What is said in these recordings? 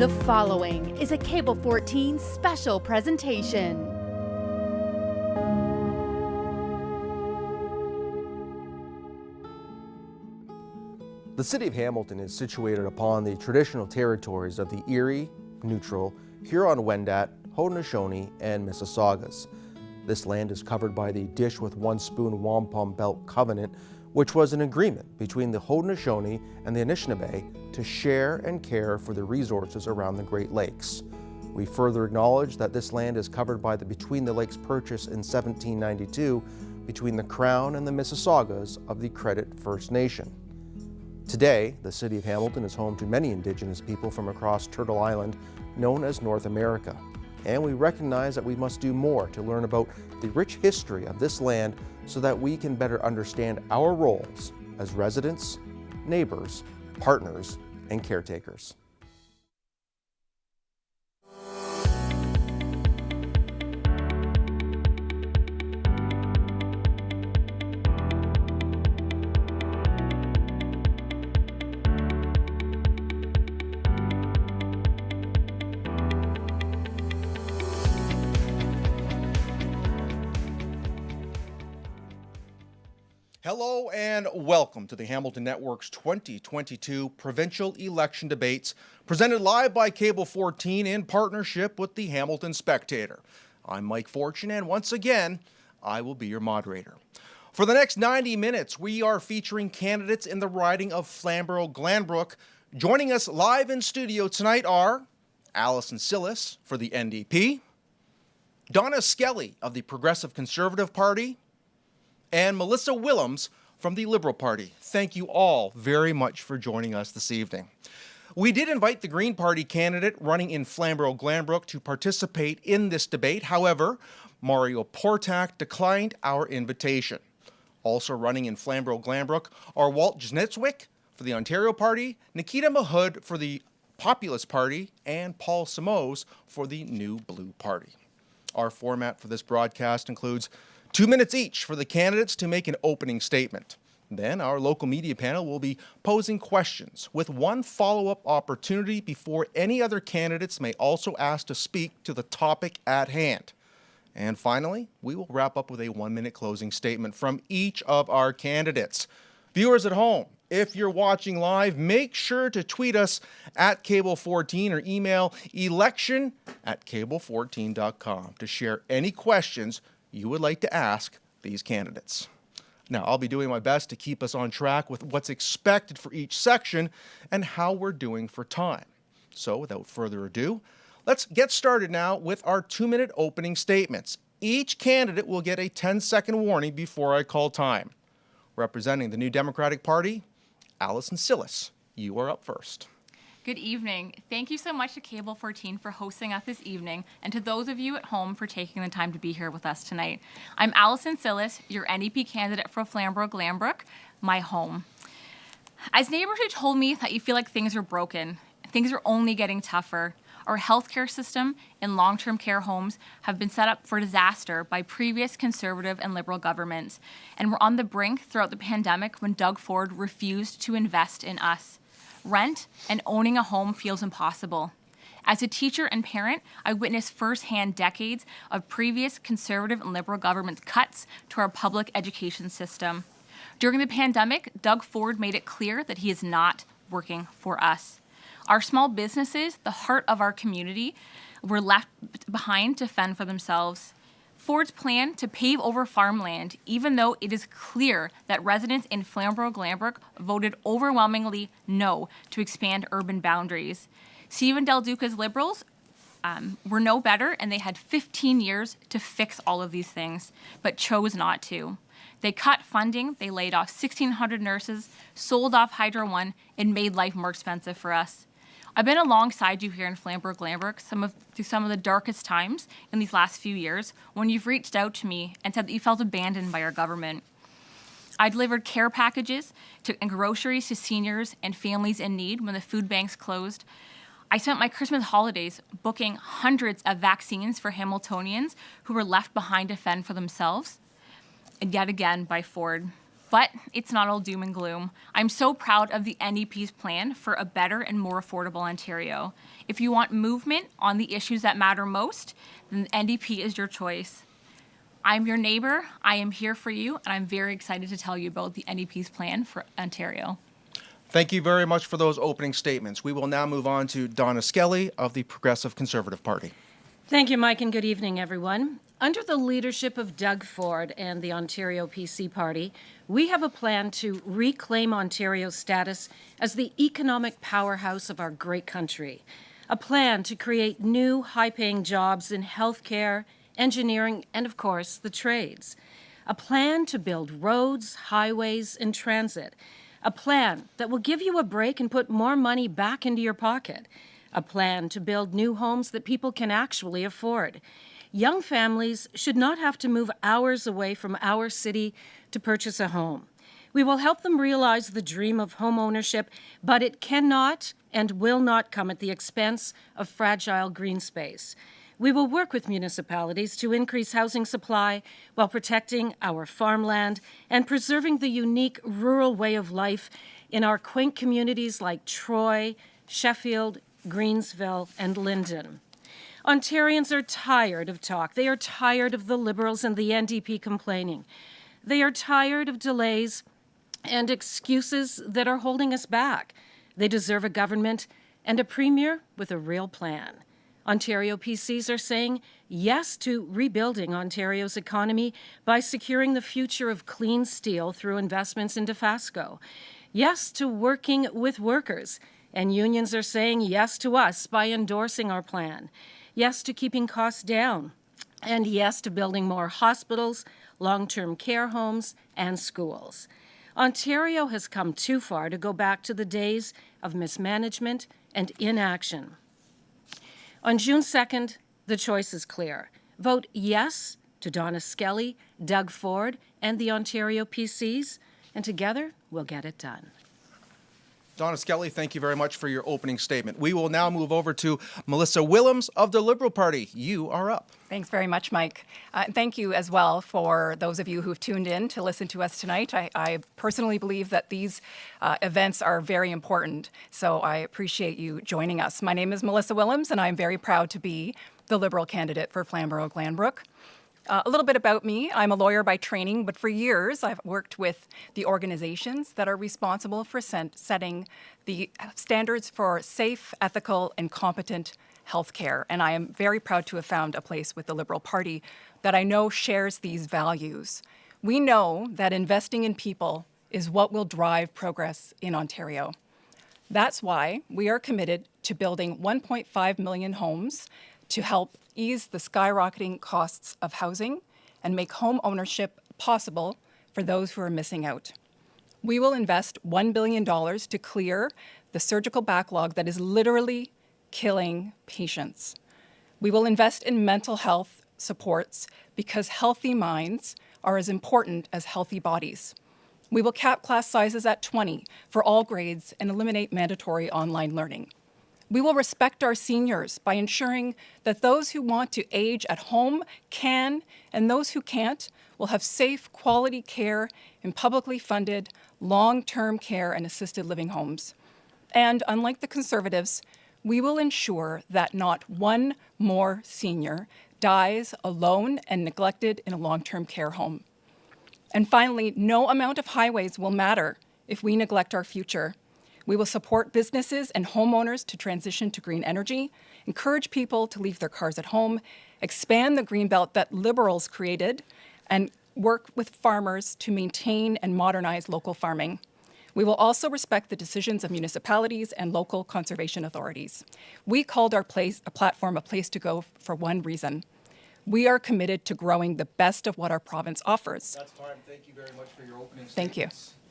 The following is a Cable 14 special presentation. The city of Hamilton is situated upon the traditional territories of the Erie, Neutral, Huron-Wendat, Haudenosaunee, and Mississaugas. This land is covered by the Dish with One Spoon Wampum Belt Covenant, which was an agreement between the Haudenosaunee and the Anishinaabe to share and care for the resources around the Great Lakes. We further acknowledge that this land is covered by the Between the Lakes Purchase in 1792 between the Crown and the Mississaugas of the Credit First Nation. Today, the city of Hamilton is home to many Indigenous people from across Turtle Island, known as North America. And we recognize that we must do more to learn about the rich history of this land so that we can better understand our roles as residents, neighbors, partners, and caretakers. Hello and welcome to the Hamilton Network's 2022 provincial election debates presented live by Cable 14 in partnership with the Hamilton Spectator. I'm Mike Fortune and once again, I will be your moderator. For the next 90 minutes, we are featuring candidates in the riding of Flamborough-Glanbrook. Joining us live in studio tonight are Allison Cillis for the NDP, Donna Skelly of the Progressive Conservative Party, and Melissa Willems from the Liberal Party. Thank you all very much for joining us this evening. We did invite the Green Party candidate running in Flamborough-Glanbrook to participate in this debate. However, Mario Portak declined our invitation. Also running in Flamborough-Glanbrook are Walt Jezniewicz for the Ontario Party, Nikita Mahood for the Populist Party, and Paul Simoes for the New Blue Party. Our format for this broadcast includes Two minutes each for the candidates to make an opening statement. Then our local media panel will be posing questions with one follow-up opportunity before any other candidates may also ask to speak to the topic at hand. And finally, we will wrap up with a one-minute closing statement from each of our candidates. Viewers at home, if you're watching live, make sure to tweet us at Cable14 or email election at cable14.com to share any questions you would like to ask these candidates. Now, I'll be doing my best to keep us on track with what's expected for each section and how we're doing for time. So without further ado, let's get started now with our two-minute opening statements. Each candidate will get a 10-second warning before I call time. Representing the New Democratic Party, Allison Cillis, you are up first. Good evening. Thank you so much to Cable 14 for hosting us this evening and to those of you at home for taking the time to be here with us tonight. I'm Allison Cillis, your NDP candidate for Flamborough-Glanbrook, my home. As neighbors who told me that you feel like things are broken, things are only getting tougher, our healthcare system and long-term care homes have been set up for disaster by previous conservative and liberal governments, and we're on the brink throughout the pandemic when Doug Ford refused to invest in us. Rent and owning a home feels impossible. As a teacher and parent, I witnessed firsthand decades of previous conservative and liberal governments' cuts to our public education system. During the pandemic, Doug Ford made it clear that he is not working for us. Our small businesses, the heart of our community, were left behind to fend for themselves. Ford's plan to pave over farmland, even though it is clear that residents in Flamborough-Glanbrook voted overwhelmingly no to expand urban boundaries. Stephen Del Duca's Liberals um, were no better, and they had 15 years to fix all of these things, but chose not to. They cut funding, they laid off 1,600 nurses, sold off Hydro One, and made life more expensive for us. I've been alongside you here in Flamborough-Glanbrook some of, through some of the darkest times in these last few years when you've reached out to me and said that you felt abandoned by our government. I delivered care packages to, and groceries to seniors and families in need when the food banks closed. I spent my Christmas holidays booking hundreds of vaccines for Hamiltonians who were left behind to fend for themselves, and yet again by Ford. But it's not all doom and gloom. I'm so proud of the NDP's plan for a better and more affordable Ontario. If you want movement on the issues that matter most, then the NDP is your choice. I'm your neighbor, I am here for you, and I'm very excited to tell you about the NDP's plan for Ontario. Thank you very much for those opening statements. We will now move on to Donna Skelly of the Progressive Conservative Party. Thank you, Mike, and good evening, everyone. Under the leadership of Doug Ford and the Ontario PC Party, we have a plan to reclaim Ontario's status as the economic powerhouse of our great country. A plan to create new high paying jobs in healthcare, engineering, and of course, the trades. A plan to build roads, highways, and transit. A plan that will give you a break and put more money back into your pocket. A plan to build new homes that people can actually afford. Young families should not have to move hours away from our city to purchase a home. We will help them realize the dream of home ownership, but it cannot and will not come at the expense of fragile green space. We will work with municipalities to increase housing supply while protecting our farmland and preserving the unique rural way of life in our quaint communities like Troy, Sheffield, Greensville, and Linden. Ontarians are tired of talk. They are tired of the Liberals and the NDP complaining. They are tired of delays and excuses that are holding us back. They deserve a government and a premier with a real plan. Ontario PCs are saying yes to rebuilding Ontario's economy by securing the future of clean steel through investments into Fasco. Yes to working with workers. And unions are saying yes to us by endorsing our plan. Yes to keeping costs down. And yes to building more hospitals, long term care homes, and schools. Ontario has come too far to go back to the days of mismanagement and inaction. On June 2nd, the choice is clear. Vote yes to Donna Skelly, Doug Ford, and the Ontario PCs, and together we'll get it done. Donna Skelly, thank you very much for your opening statement. We will now move over to Melissa Willems of the Liberal Party. You are up. Thanks very much, Mike. Uh, thank you as well for those of you who've tuned in to listen to us tonight. I, I personally believe that these uh, events are very important, so I appreciate you joining us. My name is Melissa Willems, and I'm very proud to be the Liberal candidate for Flamborough Glanbrook. Uh, a little bit about me. I'm a lawyer by training, but for years I've worked with the organizations that are responsible for setting the standards for safe, ethical, and competent healthcare. And I am very proud to have found a place with the Liberal Party that I know shares these values. We know that investing in people is what will drive progress in Ontario. That's why we are committed to building 1.5 million homes to help ease the skyrocketing costs of housing and make home ownership possible for those who are missing out. We will invest $1 billion to clear the surgical backlog that is literally killing patients. We will invest in mental health supports because healthy minds are as important as healthy bodies. We will cap class sizes at 20 for all grades and eliminate mandatory online learning. We will respect our seniors by ensuring that those who want to age at home can, and those who can't will have safe, quality care in publicly funded, long-term care and assisted living homes. And unlike the Conservatives, we will ensure that not one more senior dies alone and neglected in a long-term care home. And finally, no amount of highways will matter if we neglect our future. We will support businesses and homeowners to transition to green energy, encourage people to leave their cars at home, expand the green belt that Liberals created, and work with farmers to maintain and modernize local farming. We will also respect the decisions of municipalities and local conservation authorities. We called our place, a platform a place to go for one reason. We are committed to growing the best of what our province offers. That's fine. Thank you very much for your opening Thank you.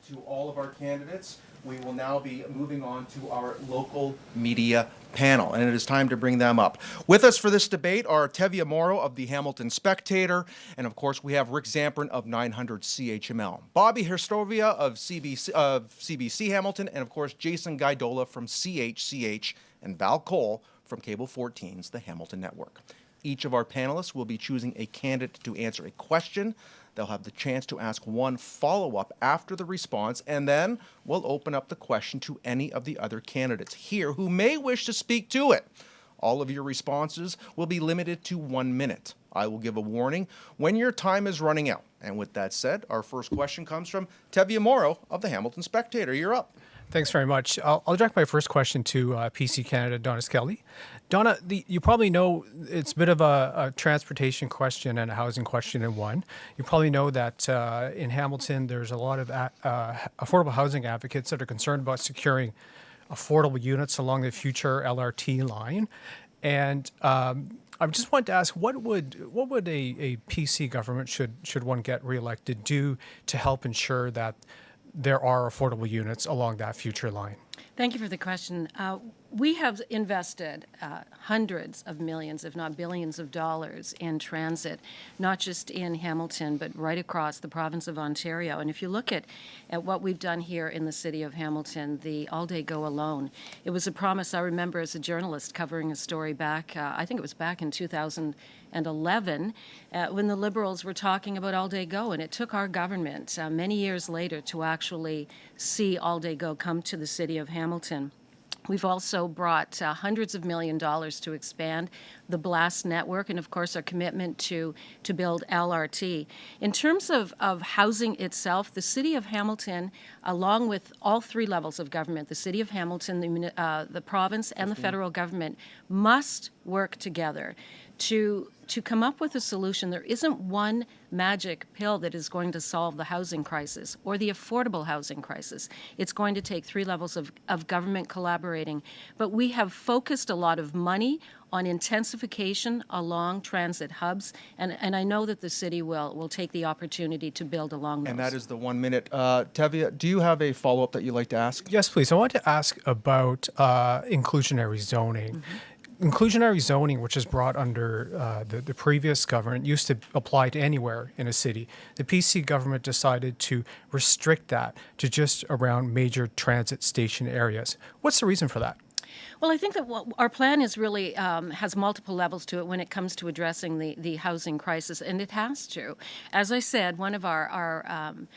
To all of our candidates we will now be moving on to our local media panel, and it is time to bring them up. With us for this debate are Teviah Moro of the Hamilton Spectator, and of course we have Rick Zamperin of 900 CHML, Bobby Hristova of CBC, of CBC Hamilton, and of course Jason Guidola from CHCH, and Val Cole from Cable 14's The Hamilton Network. Each of our panelists will be choosing a candidate to answer a question They'll have the chance to ask one follow up after the response, and then we'll open up the question to any of the other candidates here who may wish to speak to it. All of your responses will be limited to one minute. I will give a warning when your time is running out. And with that said, our first question comes from Teviah Moro of the Hamilton Spectator. You're up. Thanks very much. I'll, I'll direct my first question to uh, PC Canada, Donna Skelly. Donna, the, you probably know it's a bit of a, a, transportation question and a housing question in one. You probably know that uh, in Hamilton, there's a lot of uh, affordable housing advocates that are concerned about securing affordable units along the future LRT line. And um, I just wanted to ask, what would what would a, a PC government should should one get reelected do to help ensure that there are affordable units along that future line? Thank you for the question. Uh, we have invested uh, hundreds of millions, if not billions of dollars in transit, not just in Hamilton, but right across the province of Ontario. And if you look at, at what we've done here in the city of Hamilton, the All Day Go Alone, it was a promise I remember as a journalist covering a story back, uh, I think it was back in 2011, uh, when the Liberals were talking about All Day Go. And it took our government uh, many years later to actually see All Day Go come to the city of Hamilton. We've also brought uh, hundreds of million dollars to expand the BLAST network and, of course, our commitment to, to build LRT. In terms of, of housing itself, the City of Hamilton, along with all three levels of government, the City of Hamilton, the, uh, the province, and the federal government, must work together to to come up with a solution. There isn't one magic pill that is going to solve the housing crisis or the affordable housing crisis. It's going to take three levels of, of government collaborating. But we have focused a lot of money on intensification along transit hubs, and, and I know that the city will, will take the opportunity to build along those. And that is the one minute. Uh, Teviah, do you have a follow up that you'd like to ask? Yes, please. I want to ask about uh, inclusionary zoning. Mm-hmm inclusionary zoning, which is brought under uh, the, the previous government, used to apply to anywhere in a city. The PC government decided to restrict that to just around major transit station areas. What's the reason for that? Well, I think that our plan is really um, has multiple levels to it when it comes to addressing the, the housing crisis, and it has to. As I said, one of our, our um,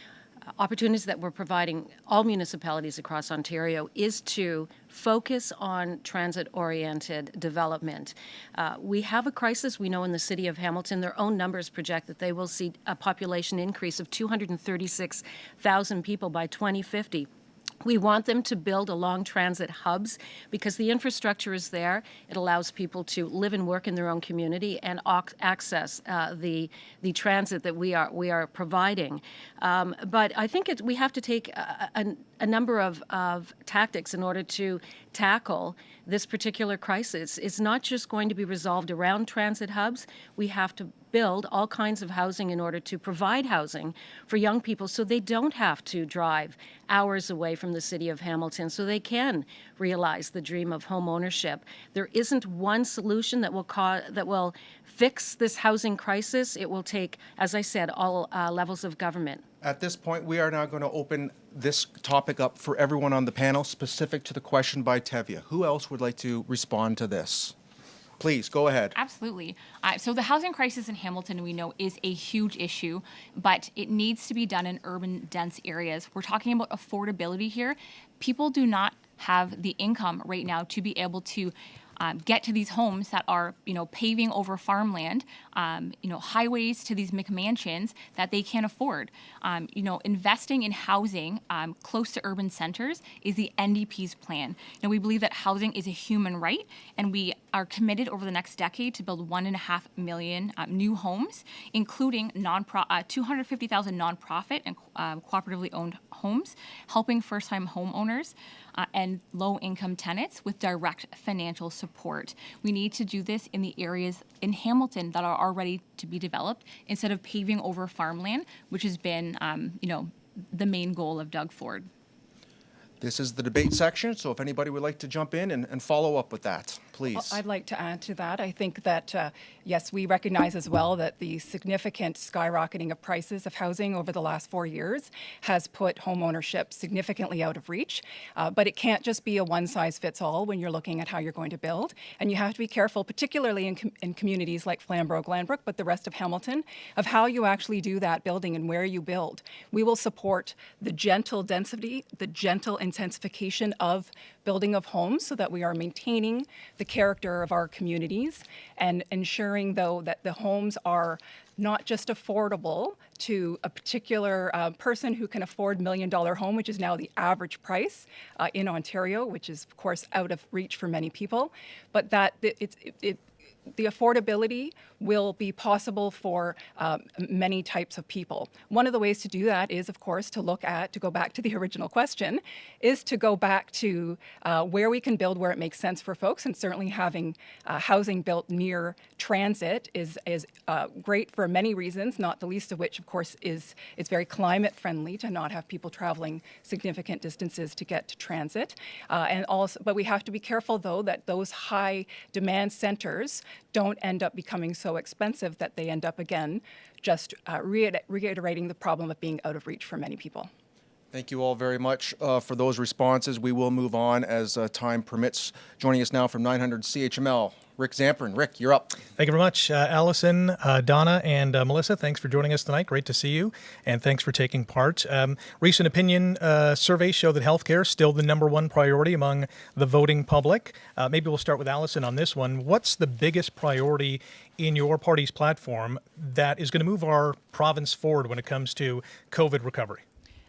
opportunities that we're providing all municipalities across Ontario is to focus on transit-oriented development. Uh, we have a crisis, we know in the city of Hamilton, their own numbers project that they will see a population increase of 236,000 people by 2050. We want them to build along transit hubs because the infrastructure is there. It allows people to live and work in their own community and access uh, the the transit that we are we are providing. Um, but I think it, we have to take a, a, a number of, of tactics in order to tackle this particular crisis. It's not just going to be resolved around transit hubs. We have to build all kinds of housing in order to provide housing for young people so they don't have to drive hours away from the city of Hamilton so they can realize the dream of home ownership. There isn't one solution that will cause, that will fix this housing crisis. It will take, as I said, all uh, levels of government. At this point, we are now going to open this topic up for everyone on the panel, specific to the question by Teviah. Who else would like to respond to this? Please go ahead. Absolutely. Uh, so the housing crisis in Hamilton, we know, is a huge issue, but it needs to be done in urban, dense areas. We're talking about affordability here. People do not have the income right now to be able to um, get to these homes that are, you know, paving over farmland, um, you know, highways to these McMansions that they can't afford. Um, you know, investing in housing um, close to urban centers is the NDP's plan. Now, we believe that housing is a human right, and we are committed over the next decade to build one and a half million uh, new homes, including non uh, 250,000 nonprofit and uh, cooperatively owned homes, helping first-time homeowners uh, and low-income tenants with direct financial support. We need to do this in the areas in Hamilton that are already to be developed instead of paving over farmland, which has been, um, you know, the main goal of Doug Ford. This is the debate section, so if anybody would like to jump in and, and follow up with that, please. I'd like to add to that. I think that uh, yes, we recognize as well that the significant skyrocketing of prices of housing over the last four years has put home ownership significantly out of reach. Uh, but it can't just be a one size fits all when you're looking at how you're going to build. And you have to be careful, particularly in, com- in communities like Flamborough, Glanbrook, but the rest of Hamilton, of how you actually do that building and where you build. We will support the gentle density, the gentle intensification of building of homes so that we are maintaining the character of our communities and ensuring, though, that the homes are not just affordable to a particular uh, person who can afford million dollar home, which is now the average price uh, in Ontario, which is of course out of reach for many people, but that it, it, it the affordability will be possible for um, many types of people. One of the ways to do that is, of course, to look at, to go back to the original question, is to go back to uh, where we can build where it makes sense for folks. And certainly having uh, housing built near transit is, is uh, great for many reasons, not the least of which, of course, is it's very climate friendly to not have people traveling significant distances to get to transit. Uh, and also, but we have to be careful, though, that those high demand centers don't end up becoming so expensive that they end up again just uh, reiterating the problem of being out of reach for many people. Thank you all very much uh, for those responses. We will move on as uh, time permits. Joining us now from 900 CHML, Rick Zamperin. Rick, you're up. Thank you very much, uh, Allison, uh, Donna, and uh, Melissa. Thanks for joining us tonight. Great to see you, and thanks for taking part. Um, recent opinion uh, surveys show that healthcare is still the number one priority among the voting public. Uh, maybe we'll start with Allison on this one. What's the biggest priority in your party's platform that is going to move our province forward when it comes to COVID recovery?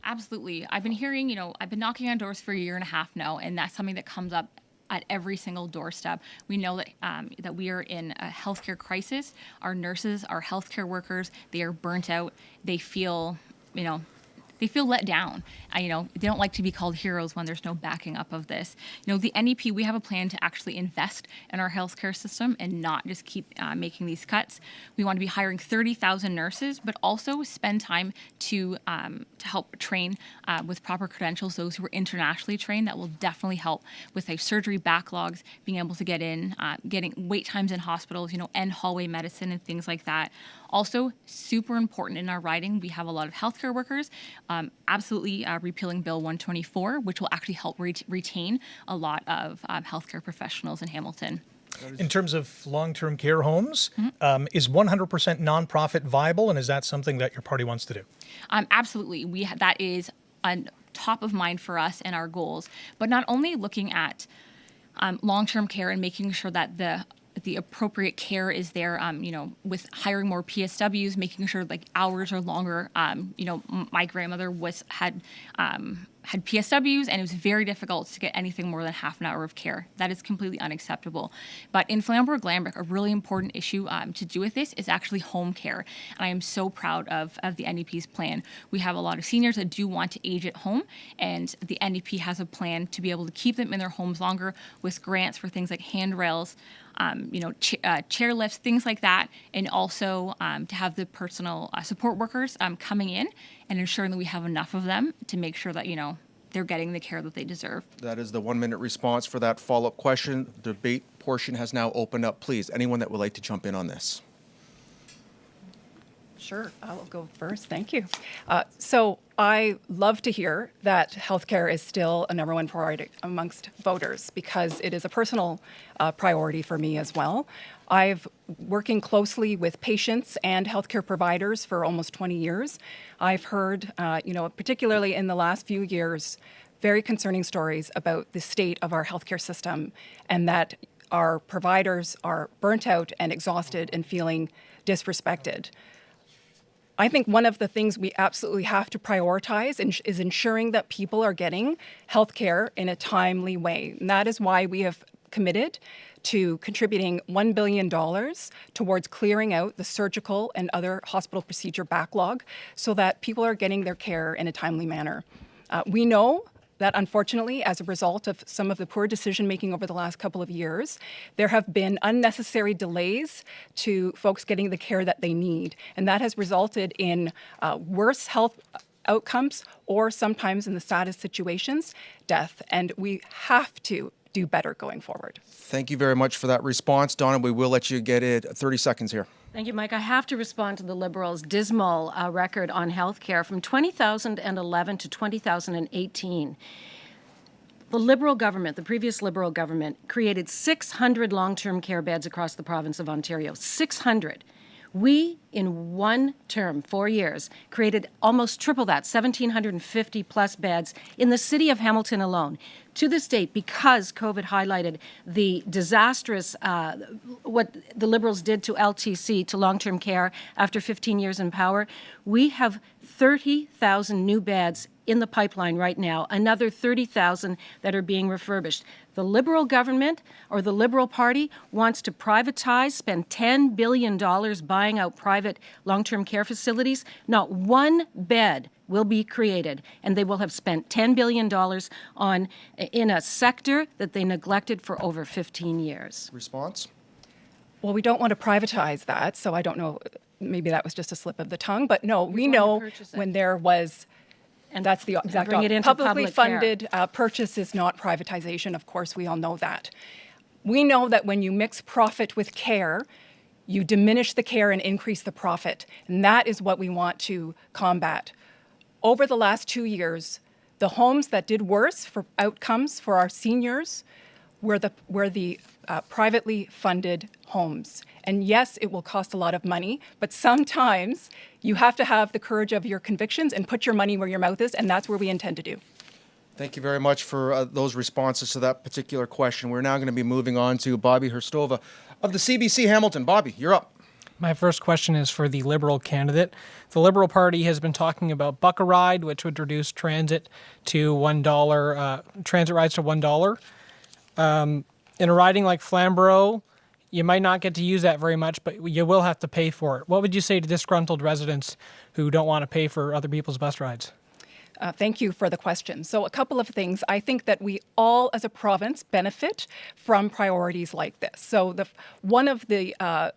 Absolutely. I've been hearing, you know, I've been knocking on doors for a year and a half now, and that's something that comes up at every single doorstep. We know that um, that we are in a healthcare crisis. Our nurses, our healthcare workers, they are burnt out. They feel, you know, they feel let down. You know, they don't like to be called heroes when there's no backing up of this. You know, the NDP, we have a plan to actually invest in our healthcare system and not just keep uh, making these cuts. We want to be hiring 30,000 nurses, but also spend time to um, to help train uh, with proper credentials those who are internationally trained. That will definitely help with like surgery backlogs, being able to get in, uh, getting wait times in hospitals, you know, end hallway medicine and things like that. Also, super important in our riding, we have a lot of healthcare workers. Um, absolutely uh, repealing Bill 124, which will actually help re- retain a lot of um, healthcare professionals in Hamilton. In terms of long-term care homes, mm-hmm. um, is 100% nonprofit viable, and is that something that your party wants to do? Um, absolutely, we ha- that is on top of mind for us and our goals. But not only looking at um, long-term care and making sure that the the appropriate care is there. Um, you know, with hiring more PSWs, making sure like hours are longer. Um, you know, my grandmother was had um, had PSWs, and it was very difficult to get anything more than half an hour of care. That is completely unacceptable. But in Flamborough Glanbrook, a really important issue um, to do with this is actually home care. And I am so proud of, of the NDP's plan. We have a lot of seniors that do want to age at home, and the NDP has a plan to be able to keep them in their homes longer with grants for things like handrails, um, you know, ch- uh, chair lifts, things like that, and also um, to have the personal uh, support workers um, coming in and ensuring that we have enough of them to make sure that you know they're getting the care that they deserve. That is the one-minute response for that follow-up question. The debate portion has now opened up. Please, anyone that would like to jump in on this. Sure, I'll go first. Thank you. Uh, so I love to hear that healthcare is still a number one priority amongst voters because it is a personal uh, priority for me as well. I've working closely with patients and healthcare providers for almost 20 years. I've heard, uh, you know, particularly in the last few years, very concerning stories about the state of our healthcare system and that our providers are burnt out and exhausted and feeling disrespected. I think one of the things we absolutely have to prioritize is ensuring that people are getting health care in a timely way. And that is why we have committed to contributing $1 billion towards clearing out the surgical and other hospital procedure backlog so that people are getting their care in a timely manner. Uh, we know that unfortunately, as a result of some of the poor decision making over the last couple of years, there have been unnecessary delays to folks getting the care that they need. And that has resulted in uh, worse health outcomes or sometimes in the saddest situations, death. And we have to do better going forward. Thank you very much for that response, Donna. We will let you get it 30 seconds here. Thank you, Mike. I have to respond to the Liberals' dismal uh, record on health care from 2011 to 2018. The Liberal government, the previous Liberal government, created 600 long term care beds across the province of Ontario. 600. We, in one term, four years, created almost triple that, 1,750 plus beds in the city of Hamilton alone. To this date, because COVID highlighted the disastrous, uh, what the Liberals did to LTC, to long term care after 15 years in power, we have 30,000 new beds in the pipeline right now, another 30,000 that are being refurbished. The Liberal government or the Liberal Party wants to privatize, spend $10 billion buying out private long term care facilities. Not one bed will be created, and they will have spent $10 billion on in a sector that they neglected for over 15 years. Response? Well, we don't want to privatize that, so I don't know. Maybe that was just a slip of the tongue, but no, we to know when there was, and that's the exact bring it into publicly public funded uh, purchase is not privatization. Of course, we all know that. We know that when you mix profit with care, you diminish the care and increase the profit, and that is what we want to combat. Over the last two years, the homes that did worse for outcomes for our seniors were the were the uh, privately funded homes. And yes, it will cost a lot of money, but sometimes you have to have the courage of your convictions and put your money where your mouth is, and that's where we intend to do. Thank you very much for uh, those responses to that particular question. We're now going to be moving on to Bobby Hristova of the CBC Hamilton. Bobby, you're up. My first question is for the Liberal candidate. The Liberal Party has been talking about Buck a Ride, which would reduce transit to $1, uh, transit rides to $1. Um, in a riding like Flamborough, you might not get to use that very much, but you will have to pay for it. What would you say to disgruntled residents who don't want to pay for other people's bus rides? Uh, thank you for the question. So, a couple of things. I think that we all, as a province, benefit from priorities like this. So, the one of the uh,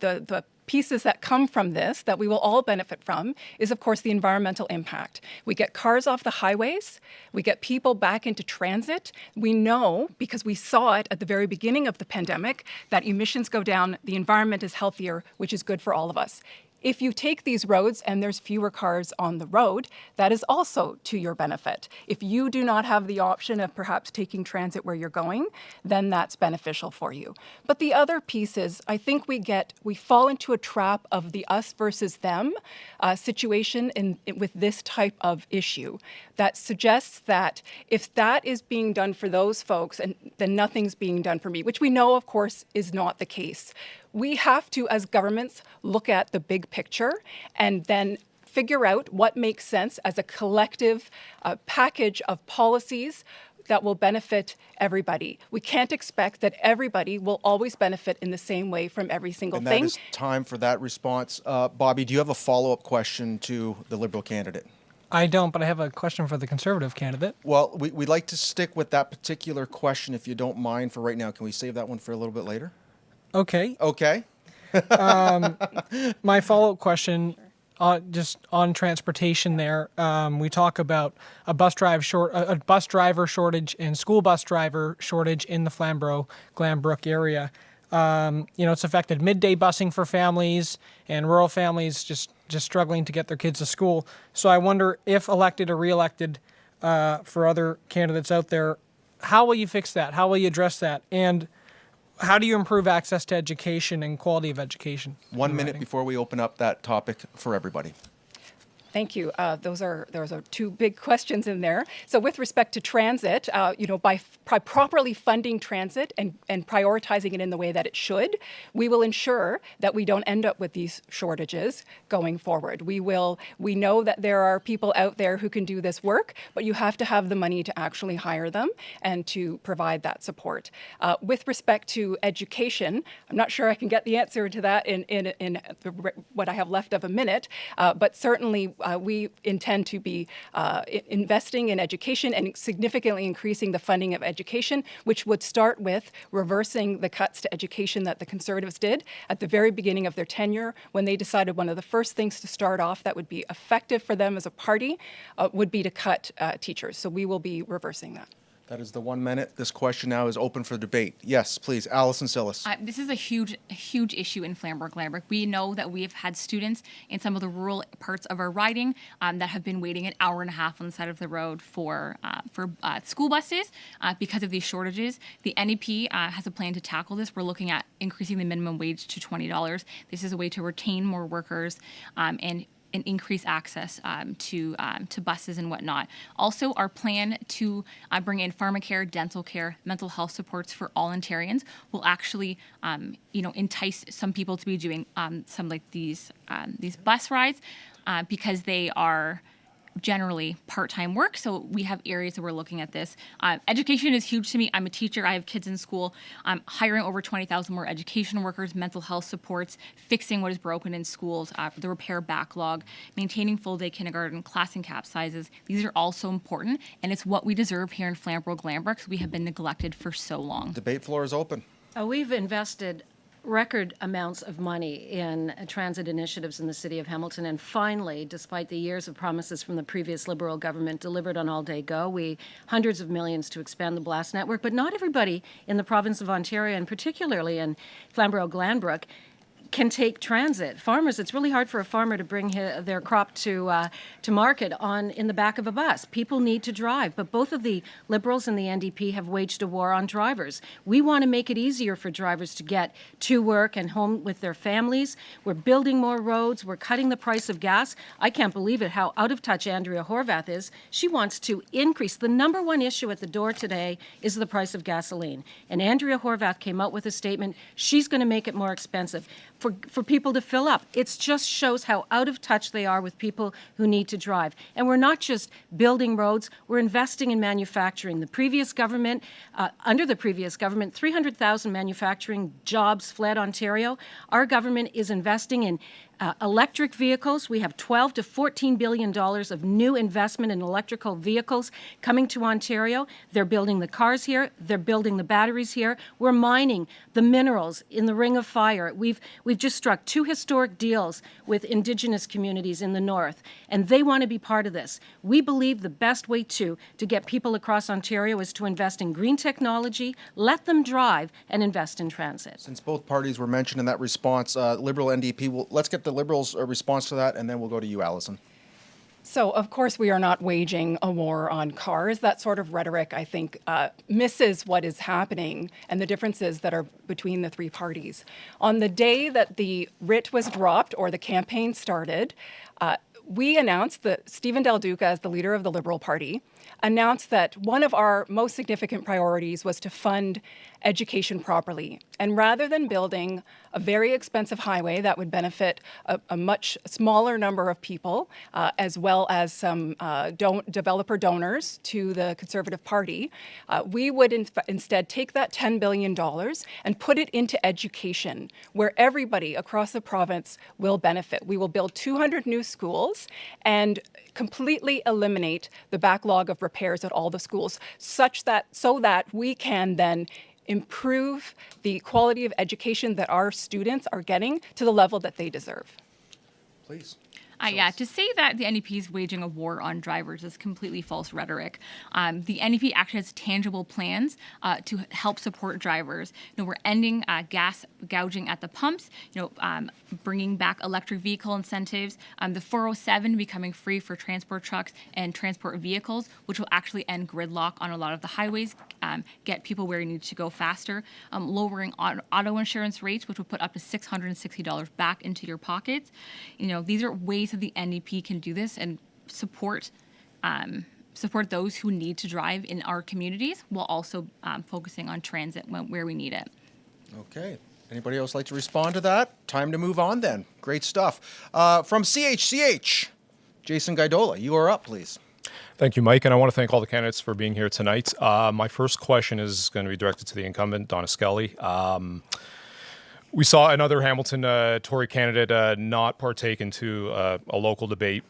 the the pieces that come from this that we will all benefit from is, of course, the environmental impact. We get cars off the highways, we get people back into transit. We know, because we saw it at the very beginning of the pandemic, that emissions go down, the environment is healthier, which is good for all of us. If you take these roads and there's fewer cars on the road, that is also to your benefit. If you do not have the option of perhaps taking transit where you're going, then that's beneficial for you. But the other piece is, I think we get, we fall into a trap of the us versus them uh, situation in, with this type of issue that suggests that if that is being done for those folks, and then nothing's being done for me, which we know, of course, is not the case. We have to, as governments, look at the big picture and then figure out what makes sense as a collective uh, package of policies that will benefit everybody. We can't expect that everybody will always benefit in the same way from every single And that thing. is time for that response. Uh, Bobby, do you have a follow up question to the Liberal candidate? I don't, but I have a question for the Conservative candidate. Well, we, we'd like to stick with that particular question if you don't mind for right now. Can we save that one for a little bit later? Okay. Okay. my follow-up question uh, just on transportation there um, we talk about a bus drive short a, a bus driver shortage and school bus driver shortage in the flamborough glanbrook area um, you know it's affected midday busing for families and rural families just just struggling to get their kids to school so i wonder if elected or reelected uh, for other candidates out there how will you fix that how will you address that and how do you improve access to education and quality of education One minute before we open up that topic for everybody. Thank you. Uh, those are those are two big questions in there. So, with respect to transit, uh, you know, by, by properly funding transit and, and prioritizing it in the way that it should, we will ensure that we don't end up with these shortages going forward. We will. We know that there are people out there who can do this work, but you have to have the money to actually hire them and to provide that support. Uh, with respect to education, I'm not sure I can get the answer to that in in, in the, what I have left of a minute, uh, but certainly uh, we intend to be uh, investing in education and significantly increasing the funding of education, which would start with reversing the cuts to education that the Conservatives did at the very beginning of their tenure when they decided one of the first things to start off that would be effective for them as a party uh, would be to cut uh, teachers. So we will be reversing that. That is the one minute. This question now is open for debate. Yes, please, Allison Cillis. Uh, this is a huge, huge issue in Flamborough-Glanbrook. We know that we have had students in some of the rural parts of our riding um, that have been waiting an hour and a half on the side of the road for uh, for uh, school buses uh, because of these shortages. The NDP uh, has a plan to tackle this. We're looking at increasing the minimum wage to twenty dollars. This is a way to retain more workers um, and and increase access um, to um, to buses and whatnot. Also, our plan to uh, bring in pharmacare, dental care, mental health supports for all Ontarians will actually, um, you know, entice some people to be doing um, some like these um, these bus rides uh, because they are generally part-time work so we have areas that we're looking at this. Uh, education is huge to me. I'm a teacher. I have kids in school. I'm hiring over 20000 more education workers mental health supports fixing what is broken in schools uh, the repair backlog maintaining full-day kindergarten class and cap sizes. These are all so important and it's what we deserve here in flamborough glanbrook because we have been neglected for so long. Debate floor is open. Uh, We've invested record amounts of money in transit initiatives in the city of Hamilton, and finally, despite the years of promises from the previous Liberal government, delivered on All Day Go. We hundreds of millions to expand the Blast network, but not everybody in the province of Ontario, and particularly in Flamborough-Glanbrook, can take transit. Farmers, it's really hard for a farmer to bring hi their crop to uh, to market on in the back of a bus. People need to drive, but both of the Liberals and the NDP have waged a war on drivers. We want to make it easier for drivers to get to work and home with their families. We're building more roads. We're cutting the price of gas. I can't believe it how out of touch Andrea Horwath is. She wants to increase. The number one issue at the door today is the price of gasoline. And Andrea Horwath came out with a statement. She's going to make it more expensive for, for people to fill up. It just shows how out of touch they are with people who need to drive. And we're not just building roads, we're investing in manufacturing. The previous government, uh, under the previous government, 300,000 manufacturing jobs fled Ontario. Our government is investing in uh, electric vehicles, we have 12 to 14 billion dollars of new investment in electrical vehicles coming to Ontario. They're building the cars here, they're building the batteries here. We're mining the minerals in the Ring of Fire. We've we've just struck two historic deals with indigenous communities in the north, and they want to be part of this. We believe the best way to to get people across Ontario is to invest in green technology, let them drive, and invest in transit. Since both parties were mentioned in that response, uh, Liberal NDP, well, let's get the Liberals' uh, response to that, and then we'll go to you, Allison. So, of course, we are not waging a war on cars. That sort of rhetoric, I think, uh, misses what is happening and the differences that are between the three parties. On the day that the writ was dropped or the campaign started, uh, we announced that Stephen Del Duca, as the leader of the Liberal Party, announced that one of our most significant priorities was to fund education properly. And rather than building a very expensive highway that would benefit a, a much smaller number of people, uh, as well as some uh, don developer donors to the Conservative Party, uh, we would in instead take that $10 billion and put it into education, where everybody across the province will benefit. We will build 200 new schools and completely eliminate the backlog of repairs at all the schools, such that so that we can then improve the quality of education that our students are getting to the level that they deserve. Please. Uh, yeah, to say that the NDP is waging a war on drivers is completely false rhetoric. Um, the NDP actually has tangible plans uh, to help support drivers. You know, we're ending uh, gas gouging at the pumps. You know, um, bringing back electric vehicle incentives. Um, the 407 becoming free for transport trucks and transport vehicles, which will actually end gridlock on a lot of the highways, um, get people where you need to go faster. Um, lowering auto, auto insurance rates, which will put up to $660 back into your pockets. You know, these are ways that the NDP can do this and support um, support those who need to drive in our communities while also um, focusing on transit when, where we need it. Okay. Anybody else like to respond to that? Time to move on then. Great stuff. Uh, from CHCH, Jason Gaidola, you are up, please. Thank you, Mike, and I want to thank all the candidates for being here tonight. Uh, my first question is going to be directed to the incumbent, Donna Skelly. Um, we saw another Hamilton uh, Tory candidate uh, not partake into uh, a local debate,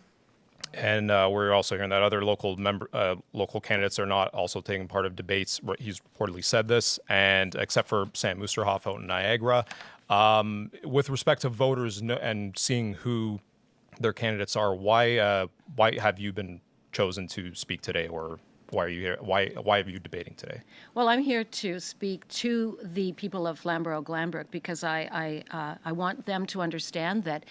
and uh, we're also hearing that other local member, uh, local candidates are not also taking part of debates. He's reportedly said this, and except for Sam Oosterhoff out in Niagara, um, with respect to voters and seeing who their candidates are, why uh, why have you been chosen to speak today, or why are you here? Why why are you debating today? Well, I'm here to speak to the people of Flamborough-Glanbrook because I, I, uh, I want them to understand that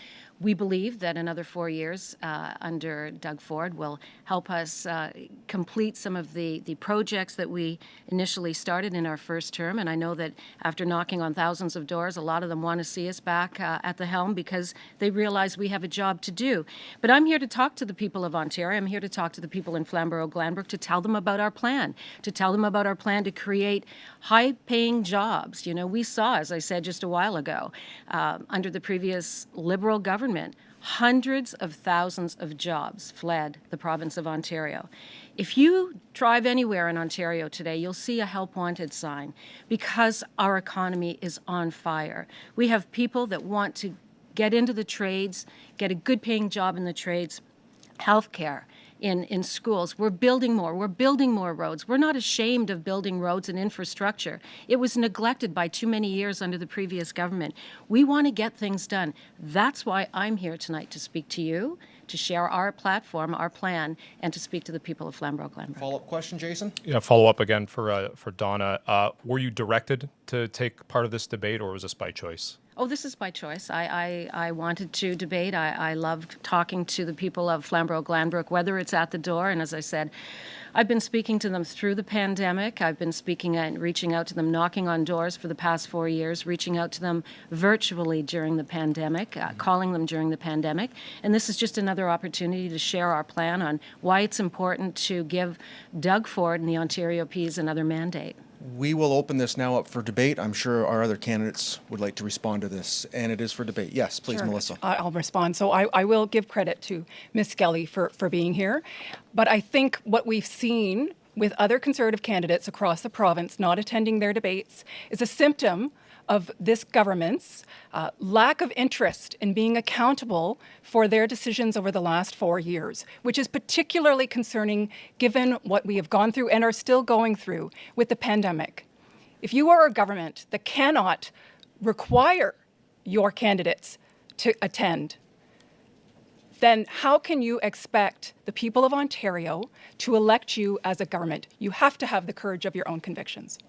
we believe that another four years uh, under Doug Ford will help us uh, complete some of the, the projects that we initially started in our first term. And I know that after knocking on thousands of doors, a lot of them want to see us back uh, at the helm because they realize we have a job to do. But I'm here to talk to the people of Ontario. I'm here to talk to the people in Flamborough-Glanbrook to tell them about our plan, to tell them about our plan to create high-paying jobs. You know, we saw, as I said just a while ago, uh, under the previous Liberal government, hundreds of thousands of jobs fled the province of Ontario. If you drive anywhere in Ontario today, you'll see a help wanted sign because our economy is on fire. We have people that want to get into the trades, get a good paying job in the trades, healthcare, in, in schools. We're building more. We're building more roads. We're not ashamed of building roads and infrastructure. It was neglected by too many years under the previous government. We want to get things done. That's why I'm here tonight to speak to you, to share our platform, our plan, and to speak to the people of Flamborough-Glanbrook. Follow-up question, Jason? Yeah, follow up again for uh, for Donna. Uh, were you directed to take part of this debate, or was this by choice? Oh, this is by choice. I, I, I wanted to debate. I, I loved talking to the people of Flamborough-Glanbrook, whether it's at the door, and as I said, I've been speaking to them through the pandemic. I've been speaking and reaching out to them, knocking on doors for the past four years, reaching out to them virtually during the pandemic, uh, calling them during the pandemic. And this is just another opportunity to share our plan on why it's important to give Doug Ford and the Ontario PCs another mandate. We will open this now up for debate. I'm sure our other candidates would like to respond to this, and it is for debate. Yes, please, Sure. Melissa. I'll respond. So I, I will give credit to Ms. Skelly for, for being here. But I think what we've seen with other Conservative candidates across the province not attending their debates is a symptom of this government's uh, lack of interest in being accountable for their decisions over the last four years, which is particularly concerning given what we have gone through and are still going through with the pandemic. If you are a government that cannot require your candidates to attend, then how can you expect the people of Ontario to elect you as a government? You have to have the courage of your own convictions.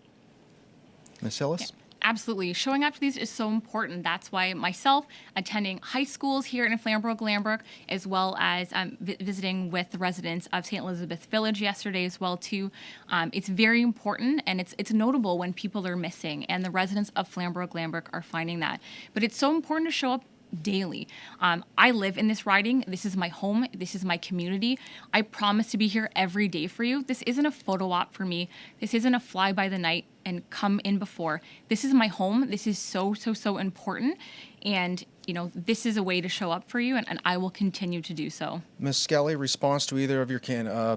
Ms. Cillis? Absolutely. Showing up to these is so important. That's why myself attending high schools here in Flamborough-Glanbrook, as well as um, vi- visiting with the residents of St. Elizabeth Village yesterday as well too. Um, it's very important and it's it's notable when people are missing, and the residents of Flamborough-Glanbrook are finding that. But it's so important to show up daily. Um, I live in this riding. This is my home. This is my community. I promise to be here every day for you. This isn't a photo op for me. This isn't a fly by the night and come in before. This is my home. This is so, so, so important. And, you know, this is a way to show up for you, and, and I will continue to do so. Ms. Skelly, response to either of your can, uh,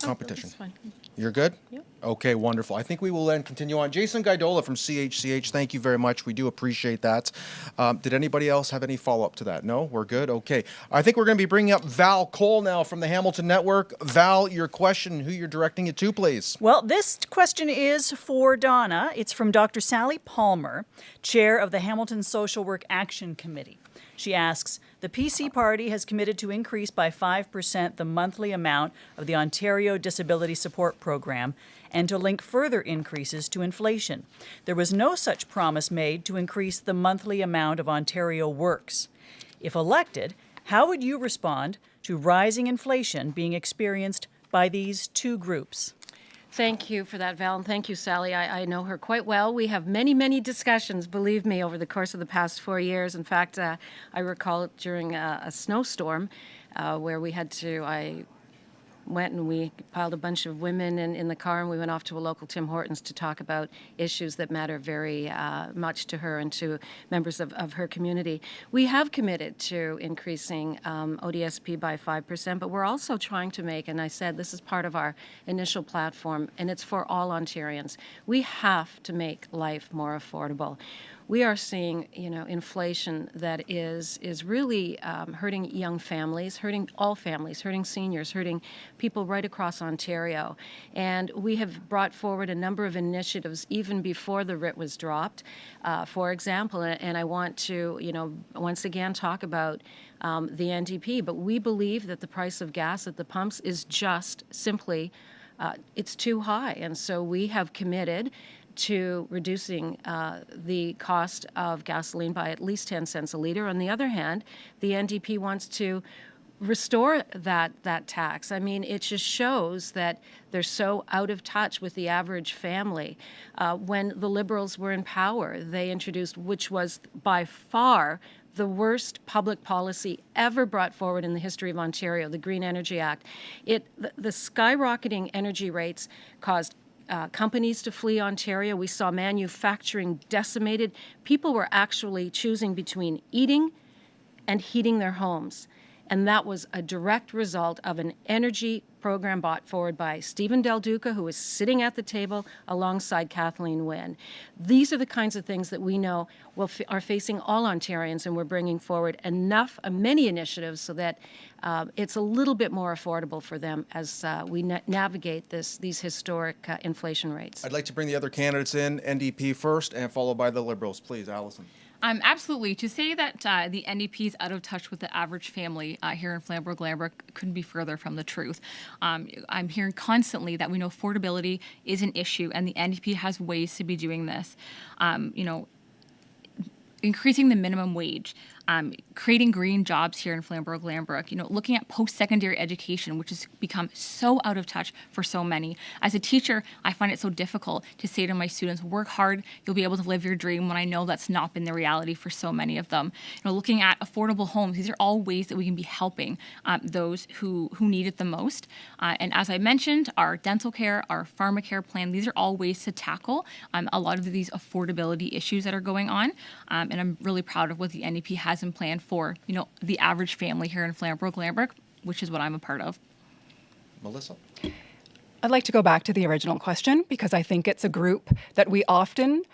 competition? That's fine. You're good? Yep. Okay, wonderful. I think we will then continue on. Jason Guidola from CHCH, thank you very much. We do appreciate that. Um, did anybody else have any follow up to that? No? We're good? Okay. I think we're going to be bringing up Val Cole now from the Hamilton Network. Val, your question, who you're directing it to, please. Well, this question is for Donna. It's from Dr. Sally Palmer, chair of the Hamilton Social Work Action Committee. She asks The PC Party has committed to increase by 5% the monthly amount of the Ontario Disability Support Program and to link further increases to inflation. There was no such promise made to increase the monthly amount of Ontario Works. If elected, how would you respond to rising inflation being experienced by these two groups? Thank you for that, Val, and thank you, Sally. I, I know her quite well. We have many, many discussions, believe me, over the course of the past four years. In fact, uh, I recall it during a, a snowstorm uh, where we had to, I went and we piled a bunch of women in, in the car and we went off to a local Tim Hortons to talk about issues that matter very uh, much to her and to members of, of her community. We have committed to increasing um, ODSP by 5%, but we're also trying to make, and I said this is part of our initial platform, and it's for all Ontarians. We have to make life more affordable we are seeing, you know, inflation that is is really um, hurting young families, hurting all families, hurting seniors, hurting people right across Ontario. And we have brought forward a number of initiatives even before the writ was dropped. Uh, for example, and I want to, you know, once again talk about um, the NDP, but we believe that the price of gas at the pumps is just simply uh, it's too high. And so we have committed to reducing uh, the cost of gasoline by at least 10 cents a liter. On the other hand, the NDP wants to restore that that tax. I mean, it just shows that they're so out of touch with the average family. Uh, when the Liberals were in power, they introduced, which was by far the worst public policy ever brought forward in the history of Ontario, the Green Energy Act. It the, the skyrocketing energy rates caused uh, companies to flee Ontario. We saw manufacturing decimated. People were actually choosing between eating and heating their homes. And that was a direct result of an energy program brought forward by Stephen Del Duca, who is sitting at the table alongside Kathleen Wynne. These are the kinds of things that we know will are facing all Ontarians, and we're bringing forward enough, uh, many initiatives so that uh, it's a little bit more affordable for them as uh, we na navigate this these historic uh, inflation rates. I'd like to bring the other candidates in, NDP first, and followed by the Liberals. Please, Allison. Um, absolutely. To say that uh, the NDP is out of touch with the average family uh, here in Flamborough Glanbrook couldn't be further from the truth. Um, I'm hearing constantly that we know affordability is an issue, and the NDP has ways to be doing this. Um, you know, increasing the minimum wage um, creating green jobs here in Flamborough Glanbrook, you know, looking at post-secondary education, which has become so out of touch for so many. As a teacher, I find it so difficult to say to my students, work hard, you'll be able to live your dream when I know that's not been the reality for so many of them. You know, looking at affordable homes, these are all ways that we can be helping um, those who, who need it the most. Uh, and as I mentioned, our dental care, our pharmacare plan, these are all ways to tackle um, a lot of these affordability issues that are going on. Um, and I'm really proud of what the NDP has and plan for, you know, the average family here in Flamborough Glanbrook, which is what I'm a part of. Melissa? I'd like to go back to the original question because I think it's a group that we often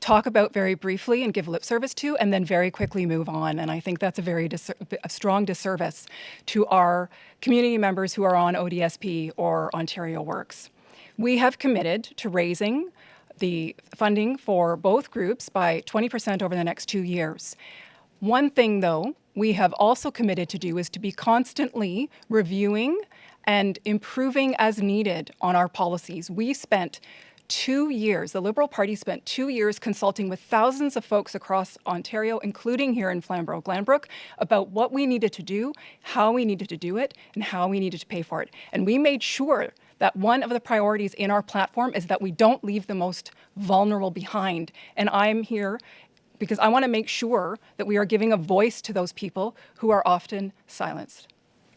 talk about very briefly and give lip service to and then very quickly move on. And I think that's a very dis a strong disservice to our community members who are on ODSP or Ontario Works. We have committed to raising the funding for both groups by 20% over the next two years. One thing, though, we have also committed to do is to be constantly reviewing and improving as needed on our policies. We spent two years, the Liberal Party spent two years consulting with thousands of folks across Ontario, including here in Flamborough Glanbrook, about what we needed to do, how we needed to do it, and how we needed to pay for it. And we made sure that one of the priorities in our platform is that we don't leave the most vulnerable behind. And I'm here because I want to make sure that we are giving a voice to those people who are often silenced.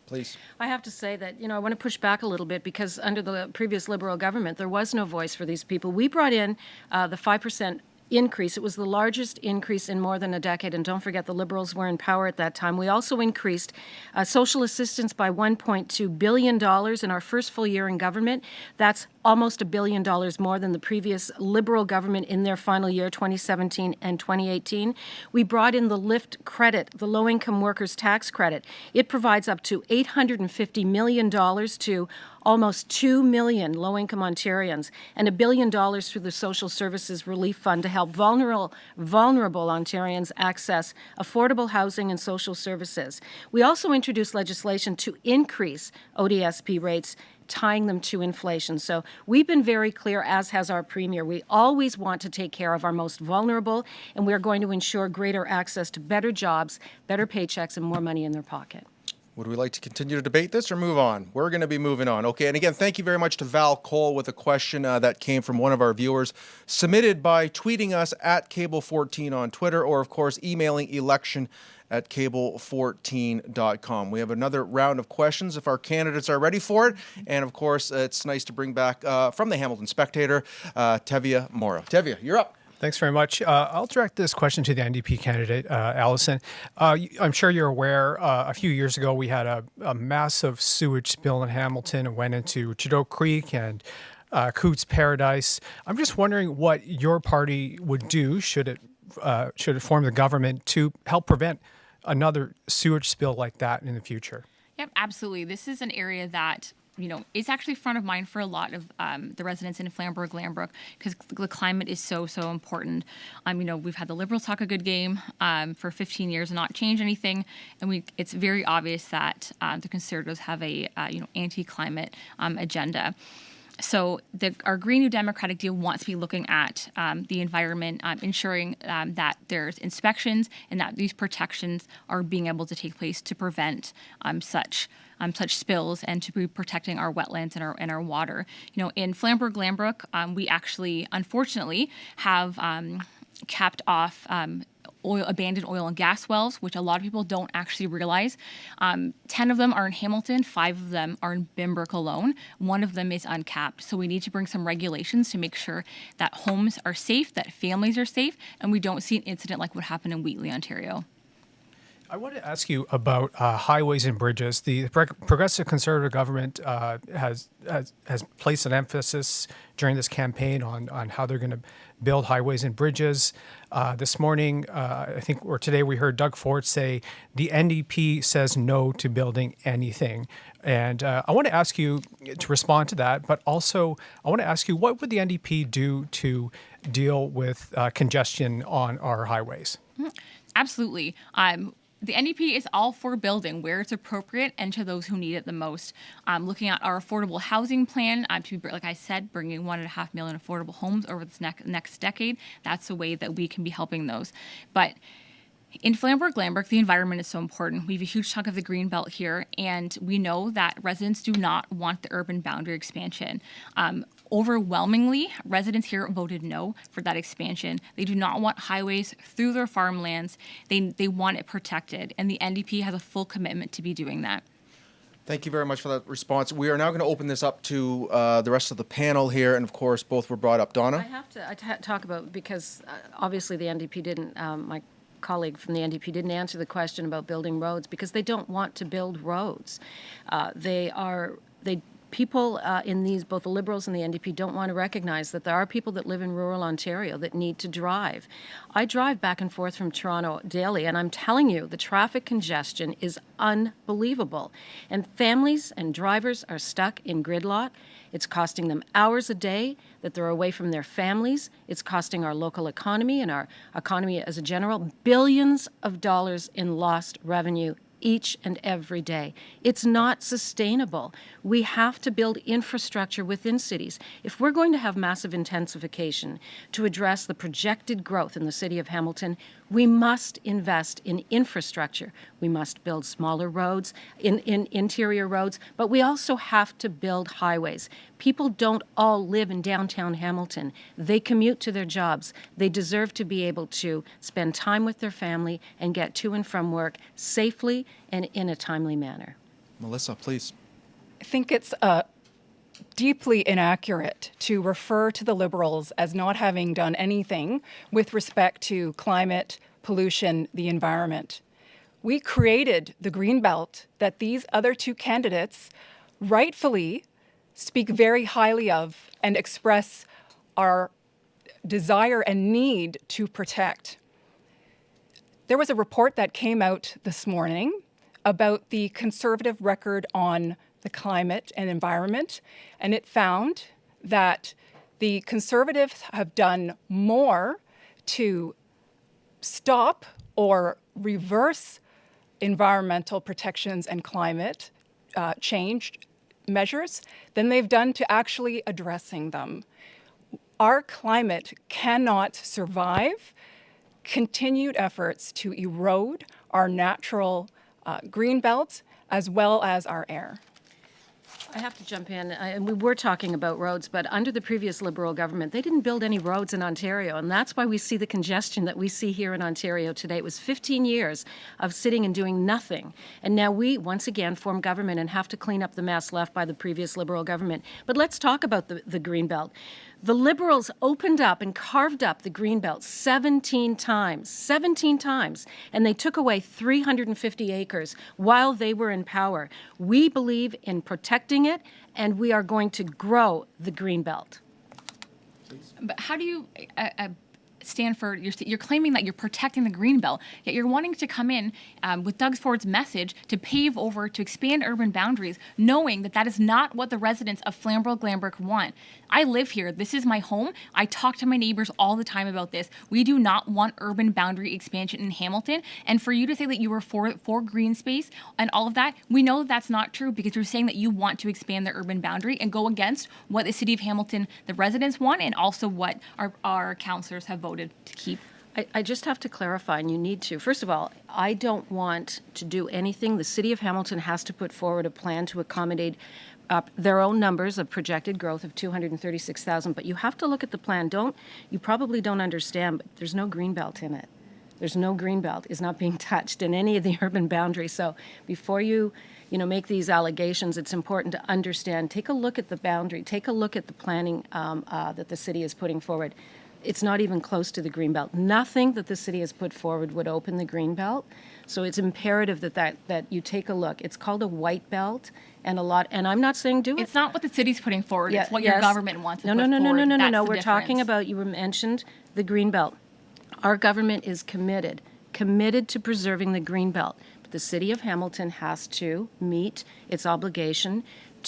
Please. I have to say that, you know, I want to push back a little bit because under the previous Liberal government, there was no voice for these people. We brought in uh, the 5% increase. It was the largest increase in more than a decade. And don't forget, the Liberals were in power at that time. We also increased uh, social assistance by $1.2 billion in our first full year in government. That's almost a billion dollars more than the previous Liberal government in their final year, 2017 and 2018. We brought in the LIFT credit, the Low Income Workers Tax Credit. It provides up to $850 million to almost 2 million low-income Ontarians and a billion dollars through the Social Services Relief Fund to help vulnerable, vulnerable Ontarians access affordable housing and social services. We also introduced legislation to increase ODSP rates tying them to inflation. So we've been very clear, as has our Premier. We always want to take care of our most vulnerable, and we're going to ensure greater access to better jobs, better paychecks, and more money in their pocket. Would we like to continue to debate this or move on? We're going to be moving on. Okay, and again, thank you very much to Val Cole with a question uh, that came from one of our viewers, submitted by tweeting us at Cable14 on Twitter, or of course, emailing election at cable14.com. We have another round of questions if our candidates are ready for it. And of course, it's nice to bring back uh, from the Hamilton Spectator, uh, Teviah Moro. Teviah, you're up. Thanks very much. Uh, I'll direct this question to the NDP candidate, uh, Allison. Uh, I'm sure you're aware uh, a few years ago we had a, a, massive sewage spill in Hamilton and went into Chedoke Creek and uh, Cootes Paradise. I'm just wondering what your party would do should it uh, should it form the government to help prevent another sewage spill like that in the future. Yep, absolutely. This is an area that you know, is actually front of mind for a lot of um, the residents in Flamborough, Glanbrook, because the climate is so, so important. Um, you know, we've had the Liberals talk a good game um, for 15 years and not change anything, and we it's very obvious that uh, the Conservatives have a, uh, you know, anti-climate um, agenda. so the, our Green New Democratic Deal wants to be looking at um, the environment, um, ensuring that there's inspections and that these protections are being able to take place to prevent such um, such spills and to be protecting our wetlands and our and our water. You know, in Flamborough Glanbrook, um, we actually, unfortunately, have um, capped off um, oil, abandoned oil and gas wells, which a lot of people don't actually realize. Um, 10 of them are in Hamilton, five of them are in Binbrook alone. One of them is uncapped. So we need to bring some regulations to make sure that homes are safe, that families are safe, and we don't see an incident like what happened in Wheatley, Ontario. I want to ask you about uh, highways and bridges. The Progressive Conservative government uh, has, has has placed an emphasis during this campaign on on how they're going to build highways and bridges. Uh, this morning, uh, I think, or today, we heard Doug Ford say the NDP says no to building anything. And uh, I want to ask you to respond to that, but also I want to ask you what would the NDP do to deal with uh, congestion on our highways? Absolutely. Um, the NDP is all for building where it's appropriate and to those who need it the most. Um, looking at our affordable housing plan, um, to be, like I said, bringing one and a half million affordable homes over this next next decade. That's a way that we can be helping those. But in Flamborough Glanbrook, the environment is so important. We have a huge chunk of the green belt here, and we know that residents do not want the urban boundary expansion. Um, overwhelmingly, residents here voted no for that expansion. They do not want highways through their farmlands. They, they want it protected, and the NDP has a full commitment to be doing that. Thank you very much for that response. We are now going to open this up to uh, the rest of the panel here, and of course, both were brought up. Donna? I have to I talk about, because uh, obviously the NDP didn't, um, my colleague from the NDP didn't answer the question about building roads, because they don't want to build roads. Uh, They are, they, people uh, in these, both the Liberals and the NDP don't want to recognize that there are people that live in rural Ontario that need to drive. I drive back and forth from Toronto daily, and I'm telling you, the traffic congestion is unbelievable. And families and drivers are stuck in gridlock. It's costing them hours a day that they're away from their families. It's costing our local economy and our economy as a general billions of dollars in lost revenue each and every day. It's not sustainable. We have to build infrastructure within cities. If we're going to have massive intensification to address the projected growth in the city of Hamilton, we must invest in infrastructure. We must build smaller roads, in, in interior roads, but we also have to build highways. People don't all live in downtown Hamilton. They commute to their jobs. They deserve to be able to spend time with their family and get to and from work safely and in a timely manner. Melissa, please. I think it's uh, deeply inaccurate to refer to the Liberals as not having done anything with respect to climate, pollution, the environment. We created the green belt that these other two candidates rightfully speak very highly of and express our desire and need to protect. There was a report that came out this morning about the conservative record on the climate and environment, and it found that the conservatives have done more to stop or reverse environmental protections and climate uh, change measures than they've done to actually addressing them. Our climate cannot survive continued efforts to erode our natural uh, green belts as well as our air. I have to jump in, I- and we were talking about roads, but under the previous Liberal government, they didn't build any roads in Ontario, and that's why we see the congestion that we see here in Ontario today. It was 15 years of sitting and doing nothing, and now we, once again, form government and have to clean up the mess left by the previous Liberal government. But let's talk about the, the Greenbelt. The Liberals opened up and carved up the Greenbelt 17 times, 17 times, and they took away 350 acres while they were in power. We believe in protecting it, and we are going to grow the Greenbelt. But how do you, a, a stand for, you're, you're claiming that you're protecting the green belt, yet you're wanting to come in um, with Doug Ford's message to pave over, to expand urban boundaries, knowing that that is not what the residents of Flamborough Glanbrook want. I live here. This is my home. I talk to my neighbors all the time about this. We do not want urban boundary expansion in Hamilton. And for you to say that you were for, for green space and all of that, we know that that's not true because you're saying that you want to expand the urban boundary and go against what the city of Hamilton, the residents want, and also what our, our councillors have voted to keep. I, I just have to clarify, and you need to. First of all, I don't want to do anything. The City of Hamilton has to put forward a plan to accommodate uh, their own numbers of projected growth of 236,000. But you have to look at the plan. Don't you probably don't understand? But there's no green belt in it. There's no green belt is not being touched in any of the urban boundaries. So before you, you know, make these allegations, it's important to understand. Take a look at the boundary. Take a look at the planning um, uh, that the city is putting forward. It's not even close to the green belt. Nothing that the city has put forward would open the green belt. So it's imperative that, that that you take a look. It's called a white belt, and a lot. And I'm not saying do it. It's not what the city's putting forward. Yeah, it's what your government wants to No, put no, no, no, forward. no, no, no, That's no. the We're talking about, you mentioned the green belt. Our government is committed, committed to preserving the green belt. But the city of Hamilton has to meet its obligation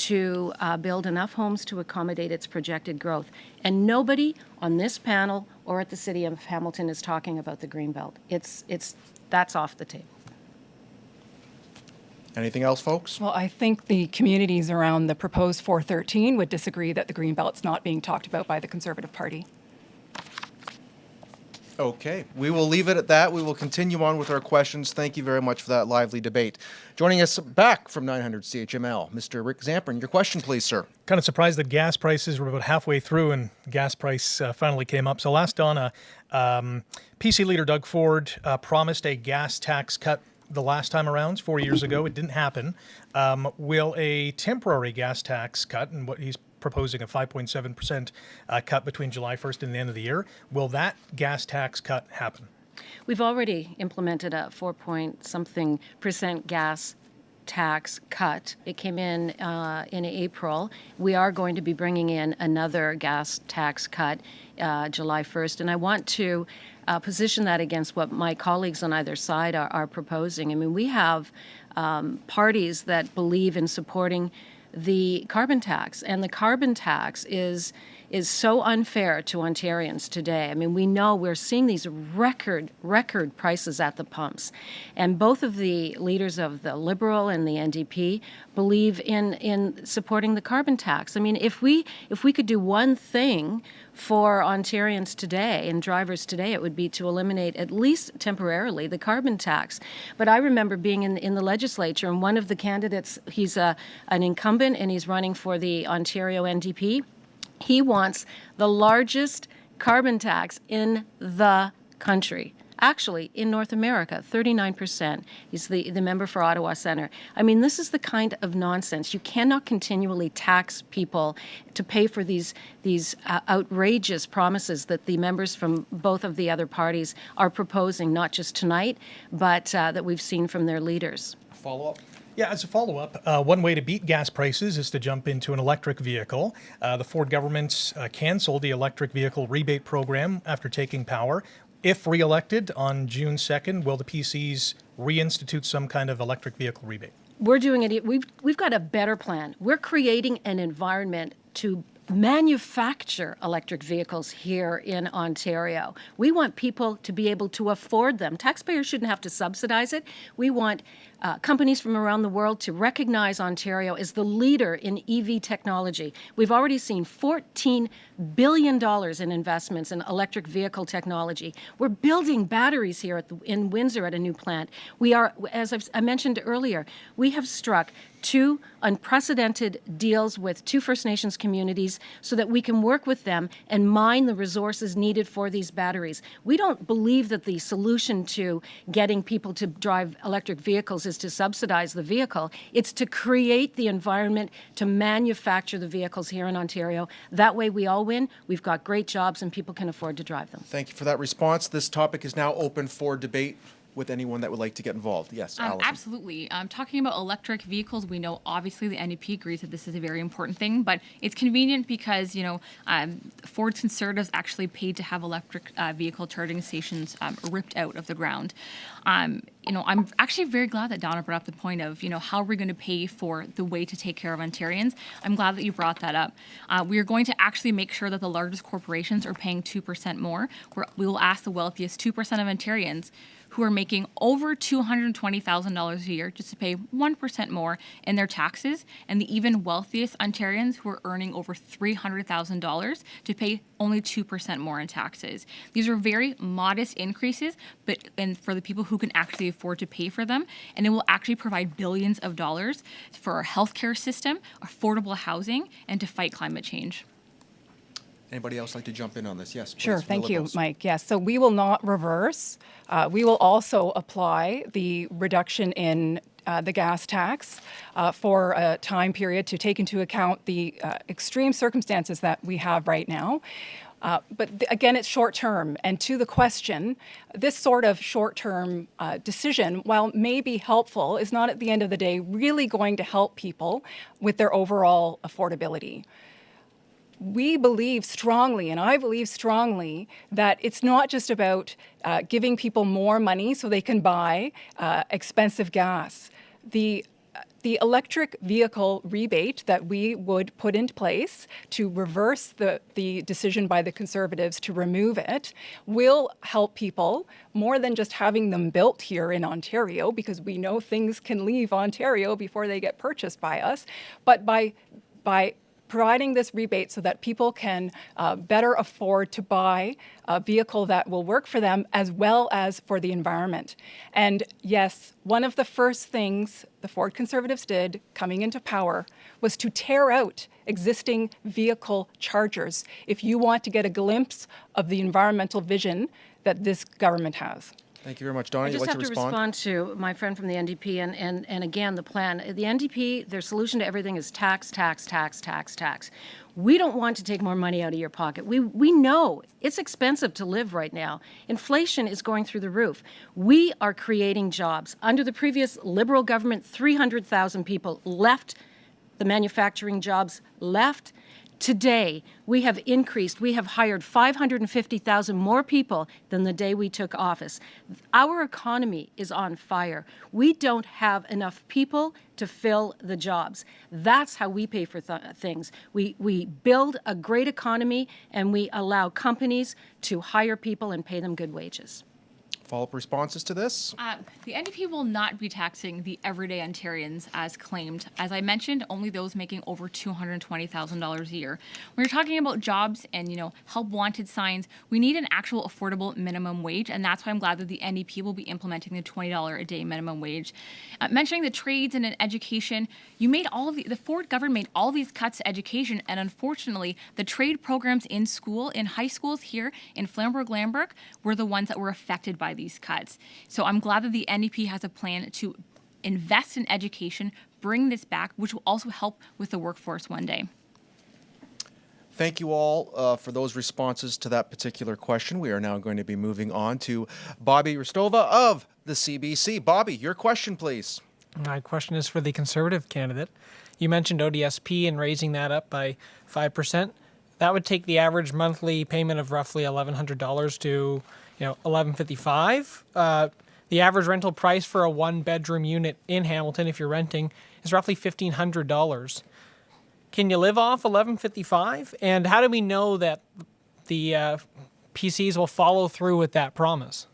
to uh, build enough homes to accommodate its projected growth. And nobody on this panel or at the city of Hamilton is talking about the green belt. It's, it's, that's off the table. Anything else, folks? Well, I think the communities around the proposed 413 would disagree that the green belt's not being talked about by the Conservative Party. Okay, we will leave it at that. We will continue on with our questions. Thank you very much for that lively debate. Joining us back from 900 CHML, Mr. Rick Zamperin. Your question, please, sir. Kind of surprised that gas prices were about halfway through and gas price uh, finally came up. So last Donna, um, PC leader Doug Ford uh, promised a gas tax cut the last time around, four years ago. It didn't happen. Um, will a temporary gas tax cut, and what he's proposing a 5.7% uh, cut between July 1st and the end of the year, will that gas tax cut happen? We've already implemented a four point something percent gas tax cut. It came in uh, in April. We are going to be bringing in another gas tax cut uh, July 1st, and I want to uh, position that against what my colleagues on either side are, are proposing. I mean, we have um, parties that believe in supporting the carbon tax, and the carbon tax is is so unfair to Ontarians today. I mean, we know we're seeing these record record prices at the pumps, and both of the leaders of the Liberal and the NDP believe in in supporting the carbon tax. I mean, if we if we could do one thing for Ontarians today and drivers today, it would be to eliminate at least temporarily the carbon tax. But I remember being in in the legislature, and one of the candidates, he's a an incumbent and he's running for the Ontario NDP. He wants the largest carbon tax in the country. Actually, in North America, 39%. He's the, the member for Ottawa Centre. I mean, this is the kind of nonsense. You cannot continually tax people to pay for these, these uh, outrageous promises that the members from both of the other parties are proposing, not just tonight, but uh, that we've seen from their leaders. Follow up? Yeah, as a follow up, uh, one way to beat gas prices is to jump into an electric vehicle. Uh, the Ford government uh, canceled the electric vehicle rebate program after taking power. If reelected on June 2nd, will the PCs reinstitute some kind of electric vehicle rebate? We're doing it. We've we've got a better plan. We're creating an environment to manufacture electric vehicles here in Ontario. We want people to be able to afford them. Taxpayers shouldn't have to subsidize it. We want uh, companies from around the world to recognize Ontario as the leader in EV technology. We've already seen $14 billion in investments in electric vehicle technology. We're building batteries here at the, in Windsor at a new plant. We are, as I've, I mentioned earlier, we have struck two unprecedented deals with two First Nations communities so that we can work with them and mine the resources needed for these batteries. We don't believe that the solution to getting people to drive electric vehicles is to subsidize the vehicle. It's to create the environment to manufacture the vehicles here in Ontario. That way we all win. We've got great jobs and people can afford to drive them. Thank you for that response. This topic is now open for debate with anyone that would like to get involved. Yes, Um, absolutely. Um, talking about electric vehicles, we know obviously the NDP agrees that this is a very important thing, but it's convenient because you know um, Ford's Conservatives actually paid to have electric uh, vehicle charging stations um, ripped out of the ground. Um, you know, I'm actually very glad that Donna brought up the point of you know how are we going to pay for the way to take care of Ontarians. I'm glad that you brought that up. Uh, we are going to actually make sure that the largest corporations are paying two percent more. We're, we will ask the wealthiest two percent of Ontarians who are making over $220,000 a year just to pay 1% more in their taxes, and the even wealthiest Ontarians who are earning over $300,000 to pay only 2% more in taxes. These are very modest increases, but and for the people who can actually afford to pay for them, and it will actually provide billions of dollars for our healthcare system, affordable housing, and to fight climate change. Anybody else like to jump in on this? Yes. Sure, please, the thank you, Mike. Yes, so we will not reverse. Uh, we will also apply the reduction in uh, the gas tax uh, for a time period to take into account the uh, extreme circumstances that we have right now. Uh, but again, it's short term. And to the question, this sort of short term uh, decision, while may be helpful, is not at the end of the day really going to help people with their overall affordability we believe strongly, and I believe strongly, that it's not just about uh, giving people more money so they can buy uh, expensive gas. The the electric vehicle rebate that we would put into place to reverse the, the decision by the Conservatives to remove it will help people more than just having them built here in Ontario, because we know things can leave Ontario before they get purchased by us, but by by providing this rebate so that people can uh, better afford to buy a vehicle that will work for them as well as for the environment. And yes, one of the first things the Ford Conservatives did coming into power was to tear out existing vehicle chargers if you want to get a glimpse of the environmental vision that this government has. Thank you very much, Donna. I just like have to to respond? respond to my friend from the NDP and, and, and again, the plan. The NDP, their solution to everything is tax, tax, tax, tax, tax. We don't want to take more money out of your pocket. We, we know it's expensive to live right now. Inflation is going through the roof. We are creating jobs. Under the previous Liberal government, 300,000 people left the manufacturing jobs, left. Today, we have increased, we have hired 550,000 more people than the day we took office. Our economy is on fire. We don't have enough people to fill the jobs. That's how we pay for th- things. We, we build a great economy and we allow companies to hire people and pay them good wages. Follow-up responses to this? Uh, the NDP will not be taxing the everyday Ontarians as claimed. As I mentioned, only those making over $220,000 a year. When you're talking about jobs and, you know, help wanted signs, we need an actual affordable minimum wage, and that's why I'm glad that the NDP will be implementing the $20 a day minimum wage. Uh, mentioning the trades and education, you made all of the, the Ford government made all these cuts to education, and unfortunately, the trade programs in school, in high schools here in Flamborough-Glanbrook, were the ones that were affected by these cuts. So I'm glad that the NDP has a plan to invest in education, bring this back, which will also help with the workforce one day. Thank you all uh, for those responses to that particular question. We are now going to be moving on to Bobby Hristova of the CBC. Bobby, your question, please. My question is for the Conservative candidate. You mentioned ODSP and raising that up by 5%. That would take the average monthly payment of roughly $1,100 to you know, 1155. Uh, the average rental price for a one bedroom unit in Hamilton, if you're renting, is roughly $1,500. Can you live off 1155? And how do we know that the uh, PCs will follow through with that promise?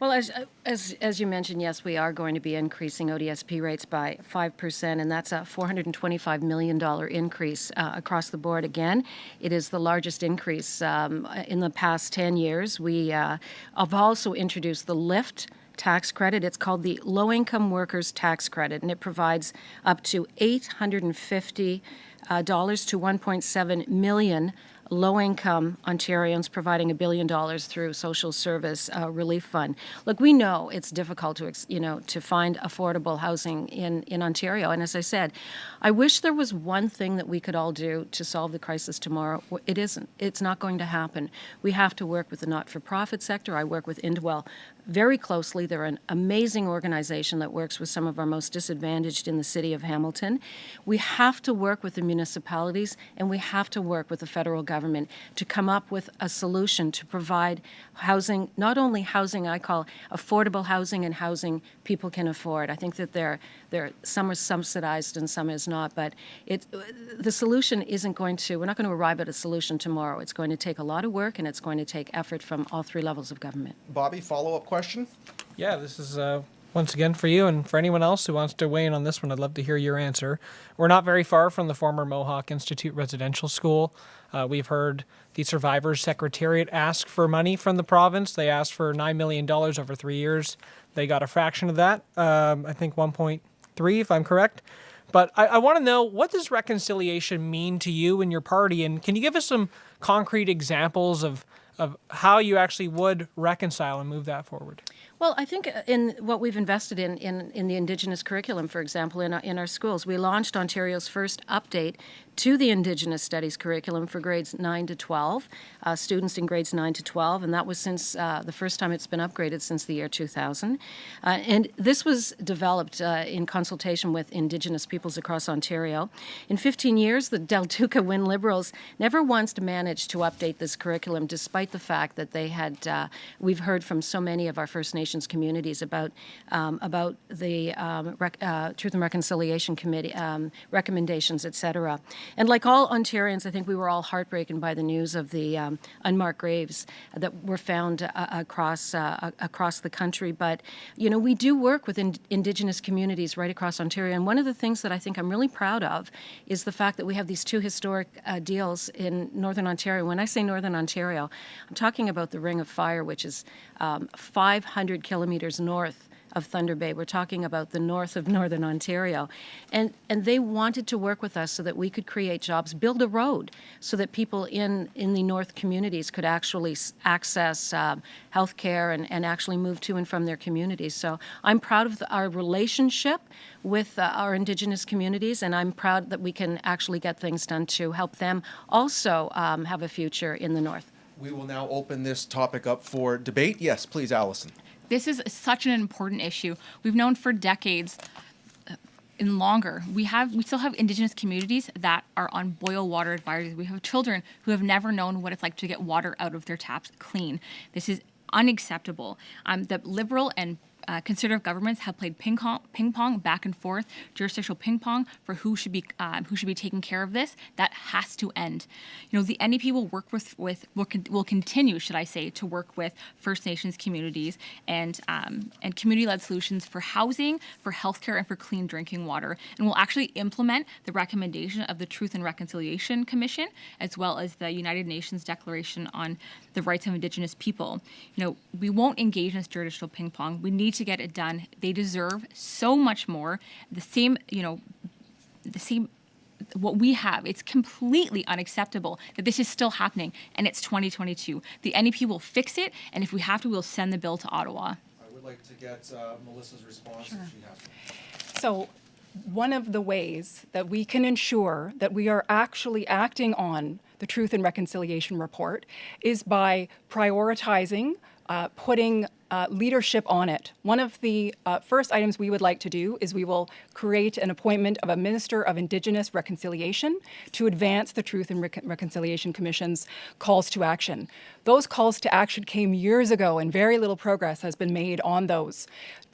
Well, as, as, as you mentioned, yes, we are going to be increasing ODSP rates by 5%, and that's a $425 million increase uh, across the board again. It is the largest increase um, in the past 10 years. We uh, have also introduced the LIFT tax credit. It's called the Low Income Workers Tax Credit, and it provides up to 850 uh, dollars to 1.7 million low-income Ontarians, providing a billion dollars through social service uh, relief fund. Look, we know it's difficult to, you know, to find affordable housing in, in Ontario. And as I said, I wish there was one thing that we could all do to solve the crisis tomorrow. It isn't. It's not going to happen. We have to work with the not-for-profit sector. I work with Indwell very closely. They're an amazing organization that works with some of our most disadvantaged in the city of Hamilton. We have to work with the municipalities and we have to work with the federal government to come up with a solution to provide housing, not only housing I call affordable housing and housing people can afford. I think that they're, they're, some are subsidized and some is not, but it, the solution isn't going to, we're not going to arrive at a solution tomorrow. It's going to take a lot of work and it's going to take effort from all three levels of government. Bobby, follow-up question? Yeah, this is uh, once again for you and for anyone else who wants to weigh in on this one. I'd love to hear your answer. We're not very far from the former Mohawk Institute Residential School. Uh, we've heard the Survivors Secretariat ask for money from the province. They asked for $9 million over three years. They got a fraction of that, um, I think 1.3, if I'm correct. But I, I want to know what does reconciliation mean to you and your party? And can you give us some concrete examples of, of how you actually would reconcile and move that forward? Well, I think uh, in what we've invested in, in, in the Indigenous curriculum, for example, in our, in our schools, we launched Ontario's first update to the Indigenous Studies curriculum for grades 9 to 12, uh, students in grades 9 to 12, and that was since uh, the first time it's been upgraded since the year 2000. Uh, and this was developed uh, in consultation with Indigenous peoples across Ontario. In 15 years, the Del Duca Wynne Liberals never once managed to update this curriculum, despite the fact that they had, uh, we've heard from so many of our First Nations communities about, um, about the um, uh, Truth and Reconciliation Committee um, recommendations, et cetera. And like all Ontarians, I think we were all heartbroken by the news of the um, unmarked graves that were found uh, across uh, across the country. But you know, we do work with in- Indigenous communities right across Ontario. And one of the things that I think I'm really proud of is the fact that we have these two historic uh, deals in Northern Ontario. When I say Northern Ontario, I'm talking about the Ring of Fire, which is um, 500 kilometers north of Thunder Bay. We're talking about the north of Northern Ontario. And, and they wanted to work with us so that we could create jobs, build a road so that people in, in the north communities could actually access um, health care and, and actually move to and from their communities. So I'm proud of the, our relationship with uh, our Indigenous communities, and I'm proud that we can actually get things done to help them also um, have a future in the north. We will now open this topic up for debate. Yes, please, Allison. This is such an important issue. We've known for decades uh, and longer. We have we still have indigenous communities that are on boil water advisories. We have children who have never known what it's like to get water out of their taps clean. This is unacceptable. Um, the liberal and uh, conservative governments have played ping pong, ping pong back and forth, jurisdictional ping pong for who should be um, who should be taking care of this. That has to end. You know, the NDP will work with with will, con- will continue, should I say, to work with First Nations communities and um, and community-led solutions for housing, for healthcare, and for clean drinking water. And we'll actually implement the recommendation of the Truth and Reconciliation Commission, as well as the United Nations Declaration on the Rights of Indigenous People. You know, we won't engage in this jurisdictional ping pong. We need to get it done. They deserve so much more. The same, you know, the same what we have it's completely unacceptable that this is still happening and it's 2022 the NDP will fix it and if we have to we'll send the bill to ottawa I would like to get uh, Melissa's response if she has one. So, one of the ways that we can ensure that we are actually acting on the Truth and Reconciliation Report is by prioritizing, uh, putting uh, leadership on it. One of the uh, first items we would like to do is we will create an appointment of a Minister of Indigenous Reconciliation to advance the Truth and Recon- Reconciliation Commission's calls to action. Those calls to action came years ago, and very little progress has been made on those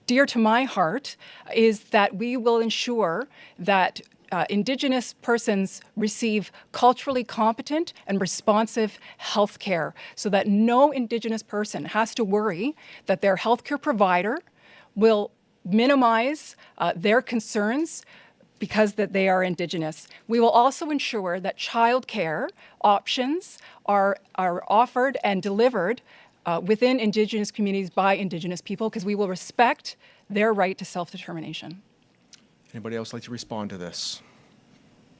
dear to my heart is that we will ensure that uh, Indigenous persons receive culturally competent and responsive health care so that no Indigenous person has to worry that their healthcare provider will minimize uh, their concerns because that they are Indigenous. We will also ensure that childcare options are, are offered and delivered uh, within Indigenous communities by Indigenous people because we will respect their right to self-determination. Anybody else like to respond to this?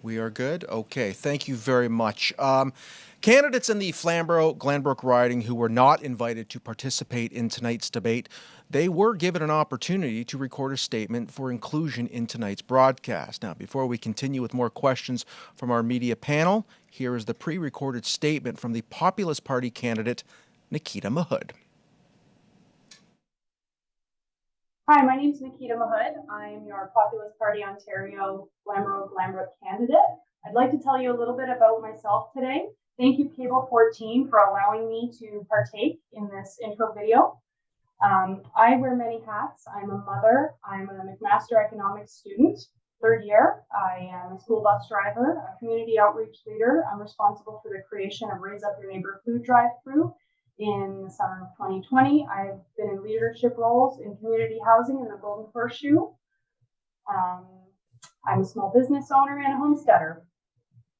We are good? Okay, thank you very much. Um, candidates in the Flamborough-Glanbrook riding who were not invited to participate in tonight's debate, they were given an opportunity to record a statement for inclusion in tonight's broadcast. Now, before we continue with more questions from our media panel, here is the pre-recorded statement from the Populist Party candidate, Nikita Mahood. Hi, my name is Nikita Mahood. I'm your Populist Party Ontario Flamborough Glanbrook candidate. I'd like to tell you a little bit about myself today. Thank you, Cable 14, for allowing me to partake in this intro video. Um, I wear many hats. I'm a mother. I'm a McMaster Economics student, third year. I am a school bus driver, a community outreach leader. I'm responsible for the creation of Raise Up Your Neighbor Food Drive Through in the summer of 2020. I've been in leadership roles in community housing in the Golden Horseshoe. Um, I'm a small business owner and a homesteader.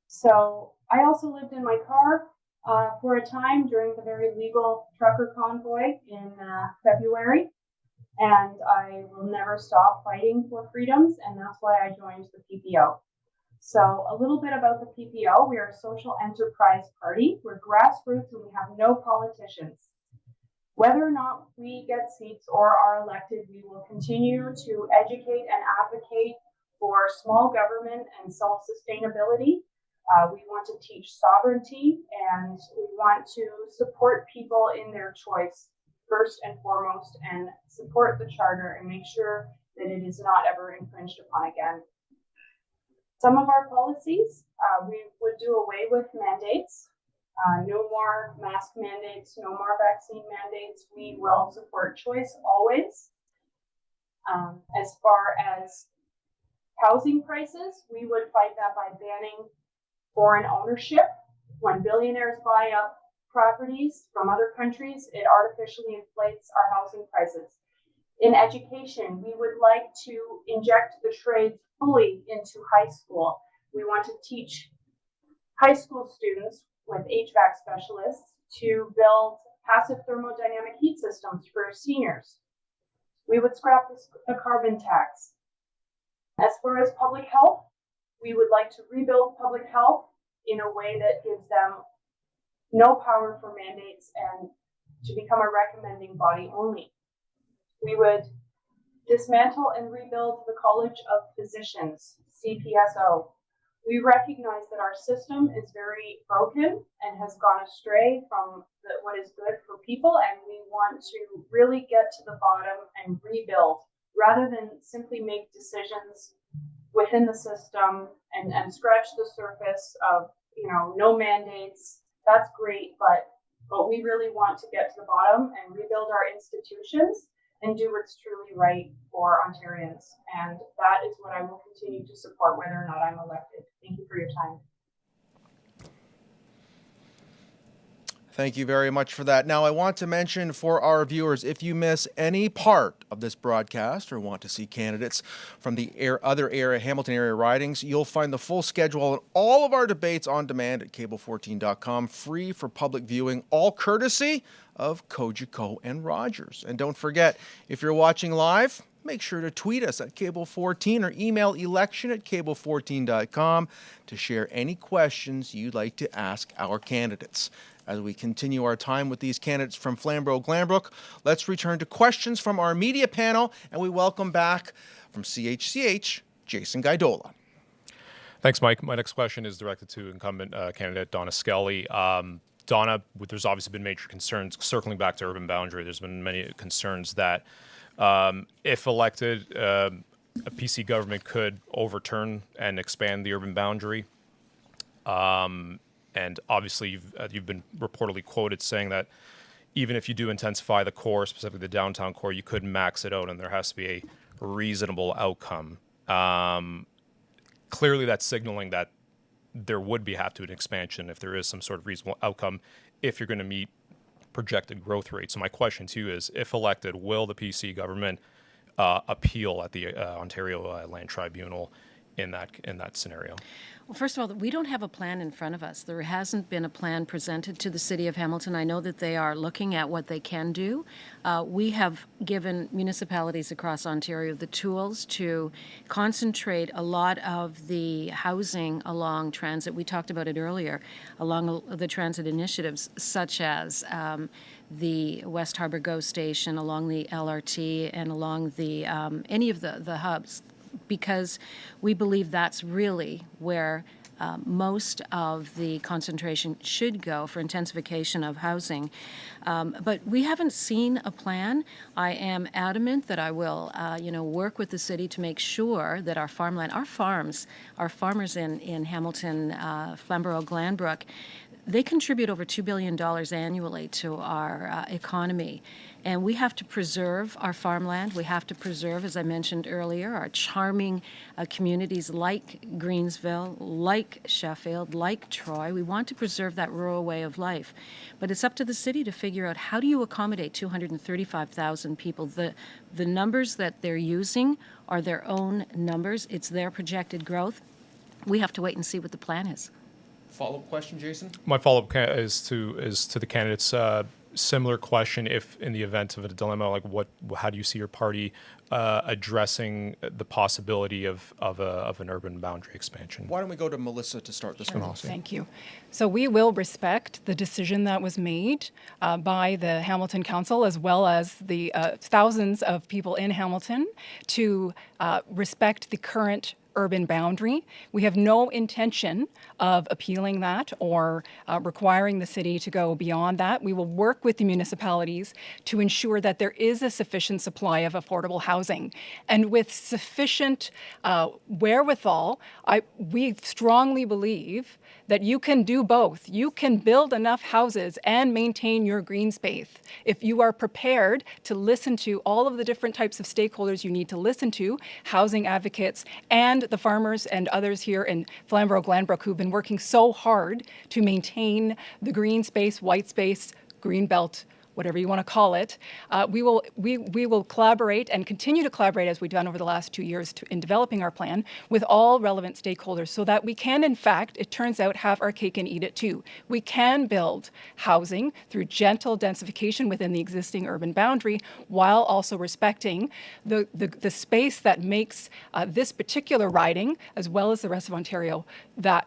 So I also lived in my car uh, for a time during the very legal trucker convoy in uh, February. And I will never stop fighting for freedoms, and that's why I joined the PPO. So, a little bit about the PPO. We are a social enterprise party. We're grassroots and we have no politicians. Whether or not we get seats or are elected, we will continue to educate and advocate for small government and self sustainability. Uh, we want to teach sovereignty and we want to support people in their choice first and foremost and support the charter and make sure that it is not ever infringed upon again. Some of our policies, uh, we would do away with mandates. Uh, no more mask mandates, no more vaccine mandates. We will support choice always. Um, as far as housing prices, we would fight that by banning foreign ownership. When billionaires buy up properties from other countries, it artificially inflates our housing prices. In education, we would like to inject the trades fully into high school. We want to teach high school students with HVAC specialists to build passive thermodynamic heat systems for seniors. We would scrap the carbon tax. As far as public health, we would like to rebuild public health in a way that gives them no power for mandates and to become a recommending body only. We would dismantle and rebuild the College of Physicians, CPSO. We recognize that our system is very broken and has gone astray from the, what is good for people, and we want to really get to the bottom and rebuild rather than simply make decisions within the system and, and scratch the surface of, you know, no mandates. That's great, but but we really want to get to the bottom and rebuild our institutions and do what's truly right for Ontarians. And that is what I will continue to support whether or not I'm elected. Thank you for your time. Thank you very much for that. Now, I want to mention for our viewers if you miss any part of this broadcast or want to see candidates from the air, other area, Hamilton area ridings, you'll find the full schedule and all of our debates on demand at cable14.com, free for public viewing, all courtesy of Cogeco and Rogers. And don't forget, if you're watching live, make sure to tweet us at Cable14 or email election at cable14.com to share any questions you'd like to ask our candidates. As we continue our time with these candidates from Flamborough Glanbrook, let's return to questions from our media panel, and we welcome back from CHCH, Jason Gaidola. Thanks, Mike. My next question is directed to incumbent uh, candidate Donna Skelly. Um, Donna, there's obviously been major concerns circling back to urban boundary. There's been many concerns that um, if elected, uh, a PC government could overturn and expand the urban boundary. Um, and obviously, you've, uh, you've been reportedly quoted saying that even if you do intensify the core, specifically the downtown core, you could max it out, and there has to be a reasonable outcome. Um, clearly, that's signaling that there would be have to an expansion if there is some sort of reasonable outcome if you're going to meet projected growth rates. So my question to you is, if elected, will the PC government uh, appeal at the uh, Ontario uh, Land Tribunal in that in that scenario? Well, first of all, we don't have a plan in front of us. There hasn't been a plan presented to the City of Hamilton. I know that they are looking at what they can do. Uh, we have given municipalities across Ontario the tools to concentrate a lot of the housing along transit. We talked about it earlier, along the transit initiatives, such as um, the West Harbour GO station, along the LRT, and along the um, any of the, the hubs because we believe that's really where uh, most of the concentration should go for intensification of housing. Um, but we haven't seen a plan. I am adamant that I will, uh, you know, work with the city to make sure that our farmland, our farms, our farmers in, in Hamilton, uh, Flamborough, Glanbrook, they contribute over $2 billion annually to our uh, economy. And we have to preserve our farmland. We have to preserve, as I mentioned earlier, our charming uh, communities like Greensville, like Sheffield, like Troy. We want to preserve that rural way of life. But it's up to the city to figure out how do you accommodate 235,000 people. The, the numbers that they're using are their own numbers. It's their projected growth. We have to wait and see what the plan is. Follow-up question, Jason? My follow-up is to is to the candidates. Uh, similar question: If in the event of a dilemma, like what, how do you see your party uh, addressing the possibility of of, a, of an urban boundary expansion? Why don't we go to Melissa to start this one off? Thank you. So we will respect the decision that was made uh, by the Hamilton Council as well as the uh, thousands of people in Hamilton to uh, respect the current urban boundary. We have no intention of appealing that or uh, requiring the city to go beyond that. We will work with the municipalities to ensure that there is a sufficient supply of affordable housing. And with sufficient uh, wherewithal, I, we strongly believe that you can do both. You can build enough houses and maintain your green space if you are prepared to listen to all of the different types of stakeholders you need to listen to, housing advocates and the farmers and others here in Flamborough Glanbrook who've been working so hard to maintain the green space, white space, green belt whatever you want to call it, uh, we, will, we, we will collaborate and continue to collaborate as we've done over the last two years to, in developing our plan with all relevant stakeholders so that we can, in fact, it turns out, have our cake and eat it too. We can build housing through gentle densification within the existing urban boundary while also respecting the, the, the space that makes uh, this particular riding, as well as the rest of Ontario, that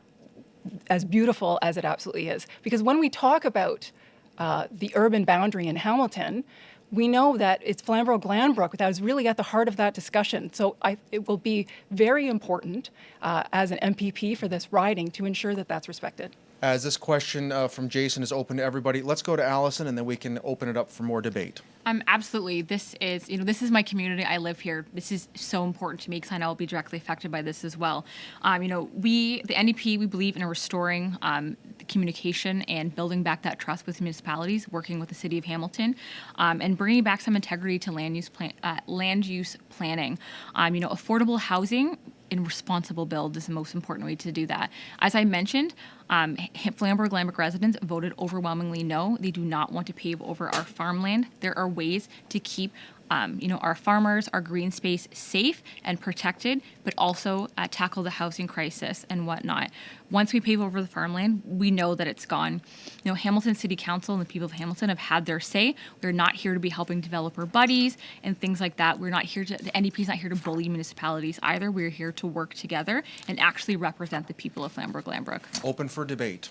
as beautiful as it absolutely is. Because when we talk about uh, the urban boundary in Hamilton, we know that it's Flamborough Glanbrook that is really at the heart of that discussion. So I, it will be very important uh, as an MPP for this riding to ensure that that's respected. As this question uh, from Jason is open to everybody, let's go to Allison and then we can open it up for more debate. Um, absolutely. This is, you know, this is my community. I live here. This is so important to me because I know I'll be directly affected by this as well. Um, you know, we, the NDP, we believe in restoring um, communication and building back that trust with municipalities, working with the city of Hamilton, um, and bringing back some integrity to land use plan, uh, land use planning. Um, you know, affordable housing in responsible build is the most important way to do that. As I mentioned, um, Flamborough Glanbrook residents voted overwhelmingly no. They do not want to pave over our farmland. There are ways to keep um, you know, our farmers, our green space safe and protected, but also uh, tackle the housing crisis and whatnot. Once we pave over the farmland, we know that it's gone. You know, Hamilton City Council and the people of Hamilton have had their say. We're not here to be helping developer buddies and things like that. We're not here to, the NDP is not here to bully municipalities either. We're here to work together and actually represent the people of Flamborough Glanbrook. Open for debate.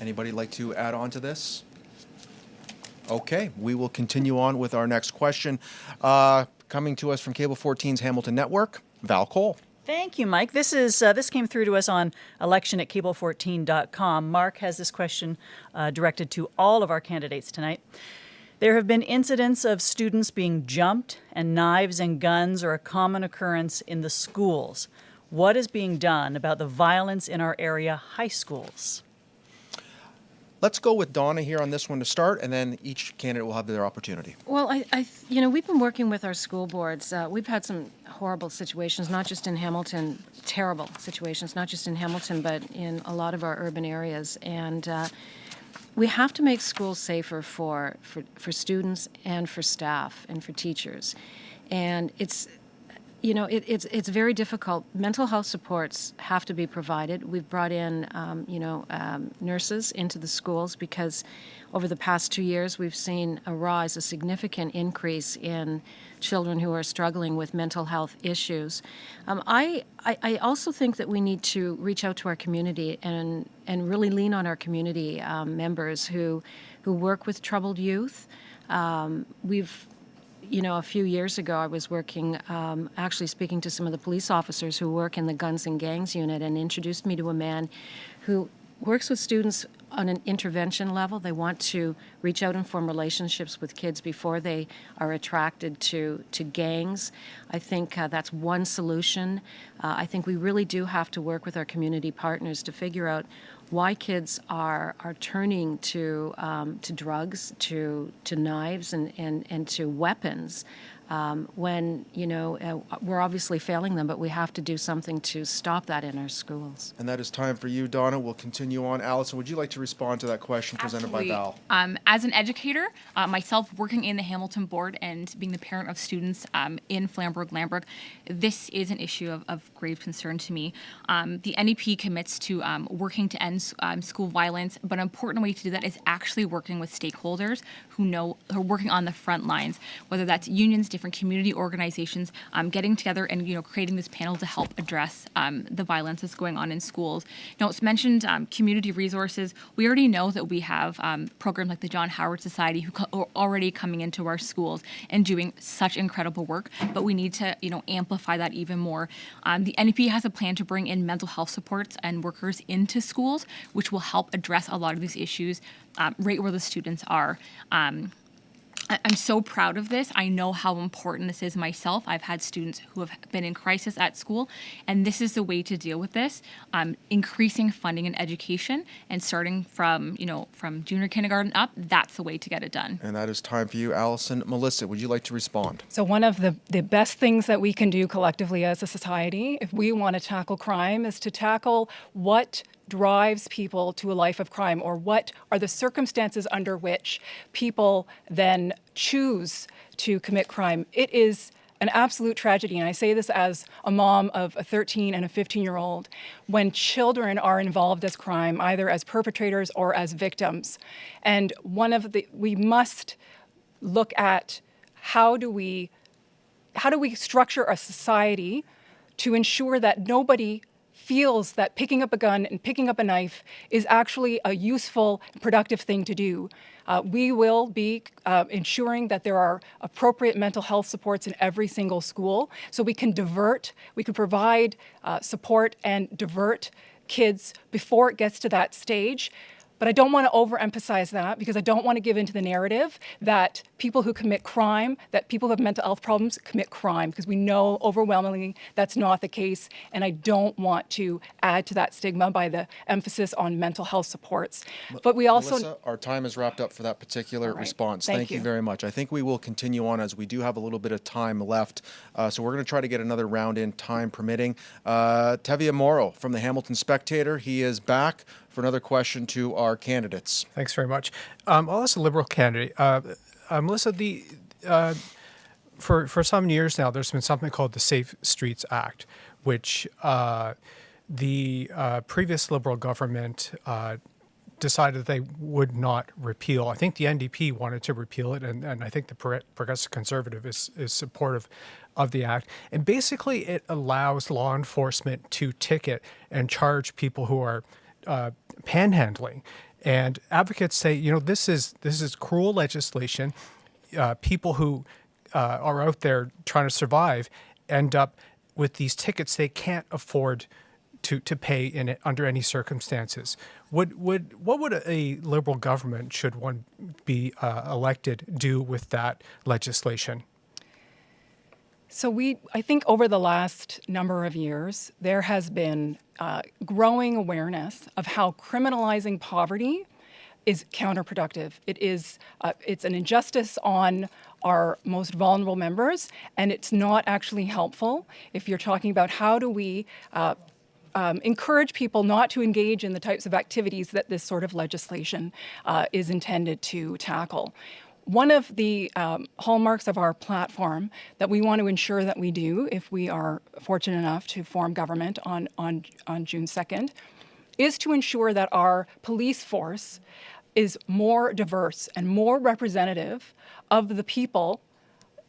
Anybody like to add on to this? Okay, we will continue on with our next question. Uh, coming to us from Cable 14's Hamilton Network, Val Cole. Thank you, Mike. This is uh, this came through to us on election at cable14.com. Mark has this question uh, directed to all of our candidates tonight. There have been incidents of students being jumped, and knives and guns are a common occurrence in the schools. What is being done about the violence in our area high schools? Let's go with Donna here on this one to start, and then each candidate will have their opportunity. Well, I, I you know, we've been working with our school boards. Uh, we've had some horrible situations, not just in Hamilton, terrible situations, not just in Hamilton, but in a lot of our urban areas. And uh, we have to make schools safer for, for, for students and for staff and for teachers. And it's you know, it, it's it's very difficult. Mental health supports have to be provided. We've brought in, um, you know, um, nurses into the schools because over the past two years we've seen a rise, a significant increase in children who are struggling with mental health issues. Um, I, I I also think that we need to reach out to our community and and really lean on our community um, members who who work with troubled youth. Um, we've you know, a few years ago, I was working, um, actually speaking to some of the police officers who work in the Guns and Gangs unit and introduced me to a man who works with students on an intervention level. They want to reach out and form relationships with kids before they are attracted to, to gangs. I think uh, that's one solution. Uh, I think we really do have to work with our community partners to figure out why kids are are turning to um, to drugs, to to knives, and and and to weapons. Um, when you know uh, we're obviously failing them, but we have to do something to stop that in our schools. And that is time for you, Donna. We'll continue on. Allison, would you like to respond to that question presented Absolutely. by Val? Um, as an educator, uh, myself working in the Hamilton board and being the parent of students um, in Flamborough, Glanbrook, this is an issue of, of grave concern to me. Um, the NDP commits to um, working to end um, school violence, but an important way to do that is actually working with stakeholders who know who are working on the front lines, whether that's unions, different community organizations, um, getting together and you know creating this panel to help address um, the violence that's going on in schools. Now it's mentioned um, community resources. We already know that we have um, programs like the John Howard Society who are already coming into our schools and doing such incredible work, but we need to you know amplify that even more. Um, the NDP has a plan to bring in mental health supports and workers into schools, which will help address a lot of these issues um, right where the students are. Um, I'm so proud of this. I know how important this is myself. I've had students who have been in crisis at school, and this is the way to deal with this. Um, increasing funding in education, and starting from you know from junior kindergarten up. That's the way to get it done. And that is time for you, Allison. Melissa, would you like to respond? So, one of the, the best things that we can do collectively as a society, if we want to tackle crime, is to tackle what drives people to a life of crime or what are the circumstances under which people then choose to commit crime. It is an absolute tragedy, and I say this as a mom of a 13 and a 15 year old, when children are involved as crime, either as perpetrators or as victims. And one of the, we must look at how do we how do we structure a society to ensure that nobody feels that picking up a gun and picking up a knife is actually a useful, productive thing to do. Uh, we will be uh, ensuring that there are appropriate mental health supports in every single school so we can divert, we can provide uh, support and divert kids before it gets to that stage. But I don't want to overemphasize that because I don't want to give into the narrative that people who commit crime, that people who have mental health problems commit crime, because we know overwhelmingly that's not the case. And I don't want to add to that stigma by the emphasis on mental health supports. But we also Melissa, our time is wrapped up for that particular right. response. Thank you. you. very much. I think we will continue on as we do have a little bit of time left. Uh, so we're going to try to get another round in, time permitting. Uh, Teviah Moro from the Hamilton Spectator. He is back for another question to our candidates. Thanks very much. Um, I'll ask the Liberal candidate. Uh, uh, Melissa, the uh, for for some years now, there's been something called the Safe Streets Act, which uh, the uh, previous Liberal government uh, decided that they would not repeal. I think the NDP wanted to repeal it, and, and I think the Progressive Conservative is, is supportive of the act. And basically, it allows law enforcement to ticket and charge people who are uh, panhandling. And advocates say, you know, this is this is cruel legislation. Uh, people who uh, are out there trying to survive end up with these tickets they can't afford to, to pay in under any circumstances. Would would what would a liberal government, should one be uh, elected, do with that legislation? So we, I think, over the last number of years, there has been uh, growing awareness of how criminalizing poverty is counterproductive. It is, uh, it's an injustice on our most vulnerable members, and it's not actually helpful if you're talking about how do we uh, um, encourage people not to engage in the types of activities that this sort of legislation uh, is intended to tackle. One of the um, hallmarks of our platform that we want to ensure that we do if we are fortunate enough to form government on, on, on June 2nd is to ensure that our police force is more diverse and more representative of the people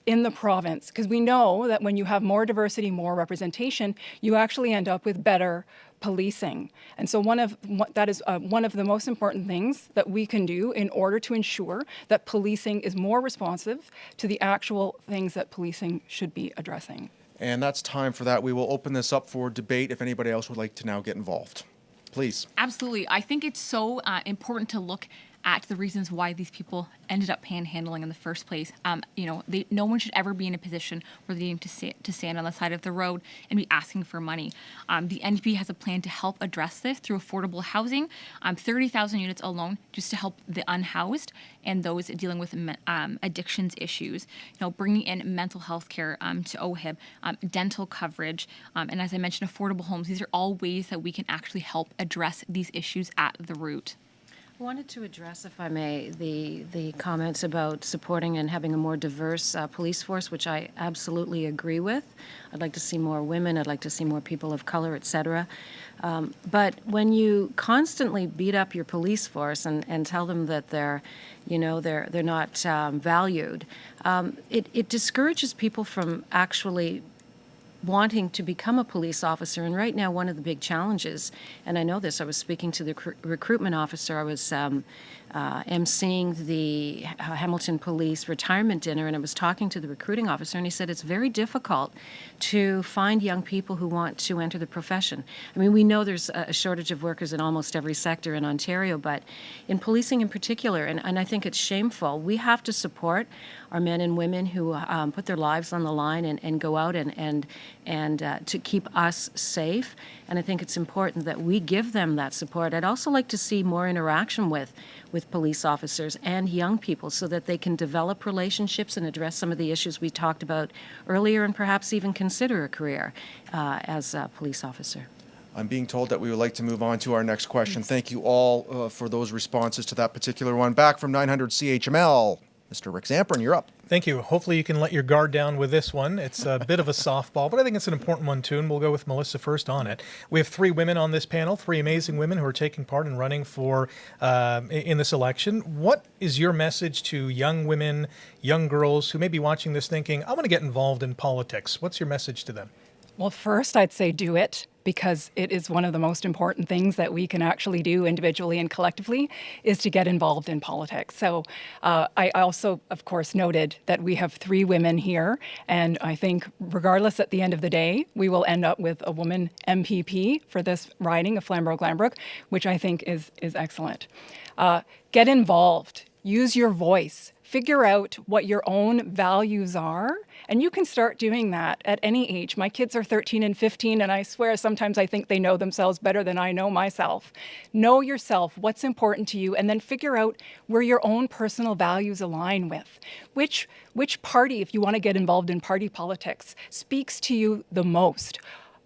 in the province. Because we know that when you have more diversity, more representation, you actually end up with better policing. And so one of that is uh, one of the most important things that we can do in order to ensure that policing is more responsive to the actual things that policing should be addressing. And that's time for that. We will open this up for debate if anybody else would like to now get involved. Please. Absolutely. I think it's so uh, important to look at the reasons why these people ended up panhandling in the first place. Um, you know, they, no one should ever be in a position where they need to, to stand on the side of the road and be asking for money. Um, the NDP has a plan to help address this through affordable housing, um, 30,000 units alone just to help the unhoused and those dealing with um, addictions issues. You know, bringing in mental health care um, to OHIP, um, dental coverage, and as I mentioned, affordable homes. These are all ways that we can actually help address these issues at the root. Wanted to address, if I may, the, the comments about supporting and having a more diverse uh, police force, which I absolutely agree with. I'd like to see more women. I'd like to see more people of color, et cetera. Um, but when you constantly beat up your police force and, and tell them that they're, you know, they're they're not um, valued, um, it, it discourages people from actually wanting to become a police officer. And right now, one of the big challenges, and I know this, I was speaking to the recruitment officer, I was um, uh, emceeing the Hamilton Police retirement dinner, and I was talking to the recruiting officer, and he said it's very difficult to find young people who want to enter the profession. I mean, we know there's a shortage of workers in almost every sector in Ontario, but in policing in particular, and, and I think it's shameful, we have to support our men and women who um, put their lives on the line and, and go out and, and, and uh, to keep us safe. And I think it's important that we give them that support. I'd also like to see more interaction with, with police officers and young people so that they can develop relationships and address some of the issues we talked about earlier and perhaps even consider a career uh, as a police officer. I'm being told that we would like to move on to our next question. Thank you all uh, for those responses to that particular one. Back from 900 CHML, Mr. Rick Zamperin, you're up. Thank you. Hopefully you can let your guard down with this one. It's a bit of a softball, but I think it's an important one too, and we'll go with Melissa first on it. We have three women on this panel, three amazing women who are taking part in running for uh, in this election. What is your message to young women, young girls who may be watching this thinking, I want to get involved in politics? What's your message to them? Well, first, I'd say do it because it is one of the most important things that we can actually do individually and collectively is to get involved in politics. So uh, I also, of course, noted that we have three women here, and I think regardless at the end of the day, we will end up with a woman MPP for this riding of Flamborough-Glanbrook, which I think is, is excellent. Uh, get involved, use your voice, figure out what your own values are and you can start doing that at any age. My kids are 13 and 15, and I swear sometimes I think they know themselves better than I know myself. Know yourself, what's important to you, and then figure out where your own personal values align with. Which, which party, if you want to get involved in party politics, speaks to you the most?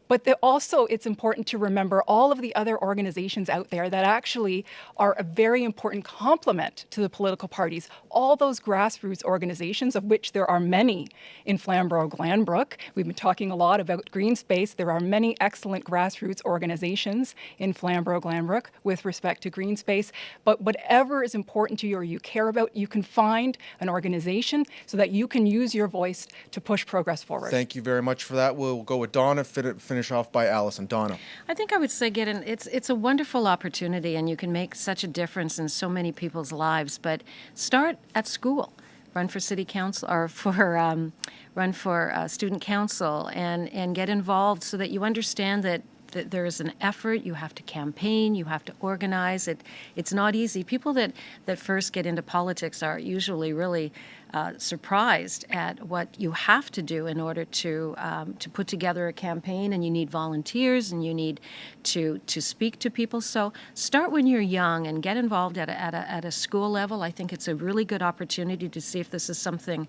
But also, it's important to remember all of the other organizations out there that actually are a very important complement to the political parties. All those grassroots organizations, of which there are many in Flamborough-Glanbrook. We've been talking a lot about green space. There are many excellent grassroots organizations in Flamborough-Glanbrook with respect to green space. But whatever is important to you or you care about, you can find an organization so that you can use your voice to push progress forward. Thank you very much for that. We'll go with Donna, finish finish off by Allison. Donna. I think I would say, get in. It's it's a wonderful opportunity, and you can make such a difference in so many people's lives. But start at school. Run for city council or for um, run for uh, student council, and and get involved so that you understand that that there is an effort. You have to campaign. You have to organize. It it's not easy. People that that first get into politics are usually really uh, surprised at what you have to do in order to um, to put together a campaign, and you need volunteers, and you need to to speak to people. So start when you're young and get involved at a, at a, at a school level. I think it's a really good opportunity to see if this is something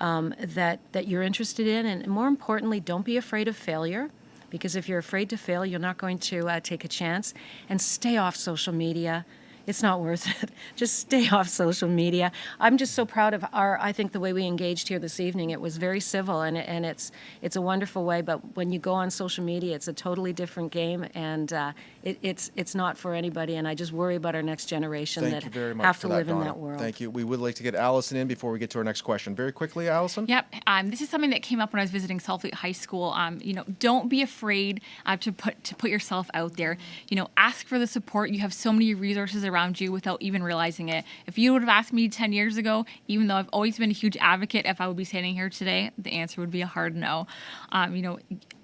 um, that that you're interested in, and more importantly, don't be afraid of failure because if you're afraid to fail, you're not going to uh, take a chance. And stay off social media it's not worth it. Just stay off social media. I'm just so proud of our, I think the way we engaged here this evening, it was very civil and, and it's, it's a wonderful way, but when you go on social media, it's a totally different game and uh, it, it's, it's not for anybody and I just worry about our next generation Thank that you very much have to that, live in that world. Thank you. We would like to get Allison in before we get to our next question. Very quickly, Allison. Yep. Um, this is something that came up when I was visiting Saltfleet High School. Um, you know, don't be afraid uh, to put to put yourself out there. You know, ask for the support. You have so many resources around you without even realizing it. If you would have asked me 10 years ago, even though I've always been a huge advocate, if I would be standing here today, the answer would be a hard no. Um, you know,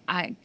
I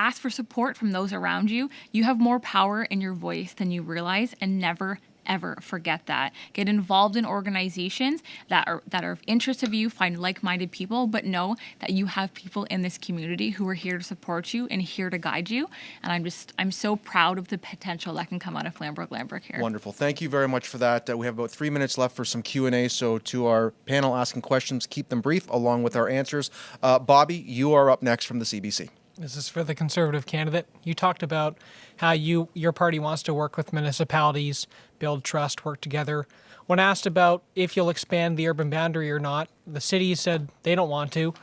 ask for support from those around you. You have more power in your voice than you realize, and never ever forget that. Get involved in organizations that are that are of interest of you, find like-minded people, but know that you have people in this community who are here to support you and here to guide you. And I'm just I'm so proud of the potential that can come out of Flamborough Glanbrook here. Wonderful. Thank you very much for that. Uh, we have about three minutes left for some Q and A. So to our panel asking questions, keep them brief along with our answers. Uh, Bobby, you are up next from the CBC. This is for the conservative candidate. You talked about how you your party wants to work with municipalities, build trust, work together. When asked about if you'll expand the urban boundary or not, the city said they don't want to.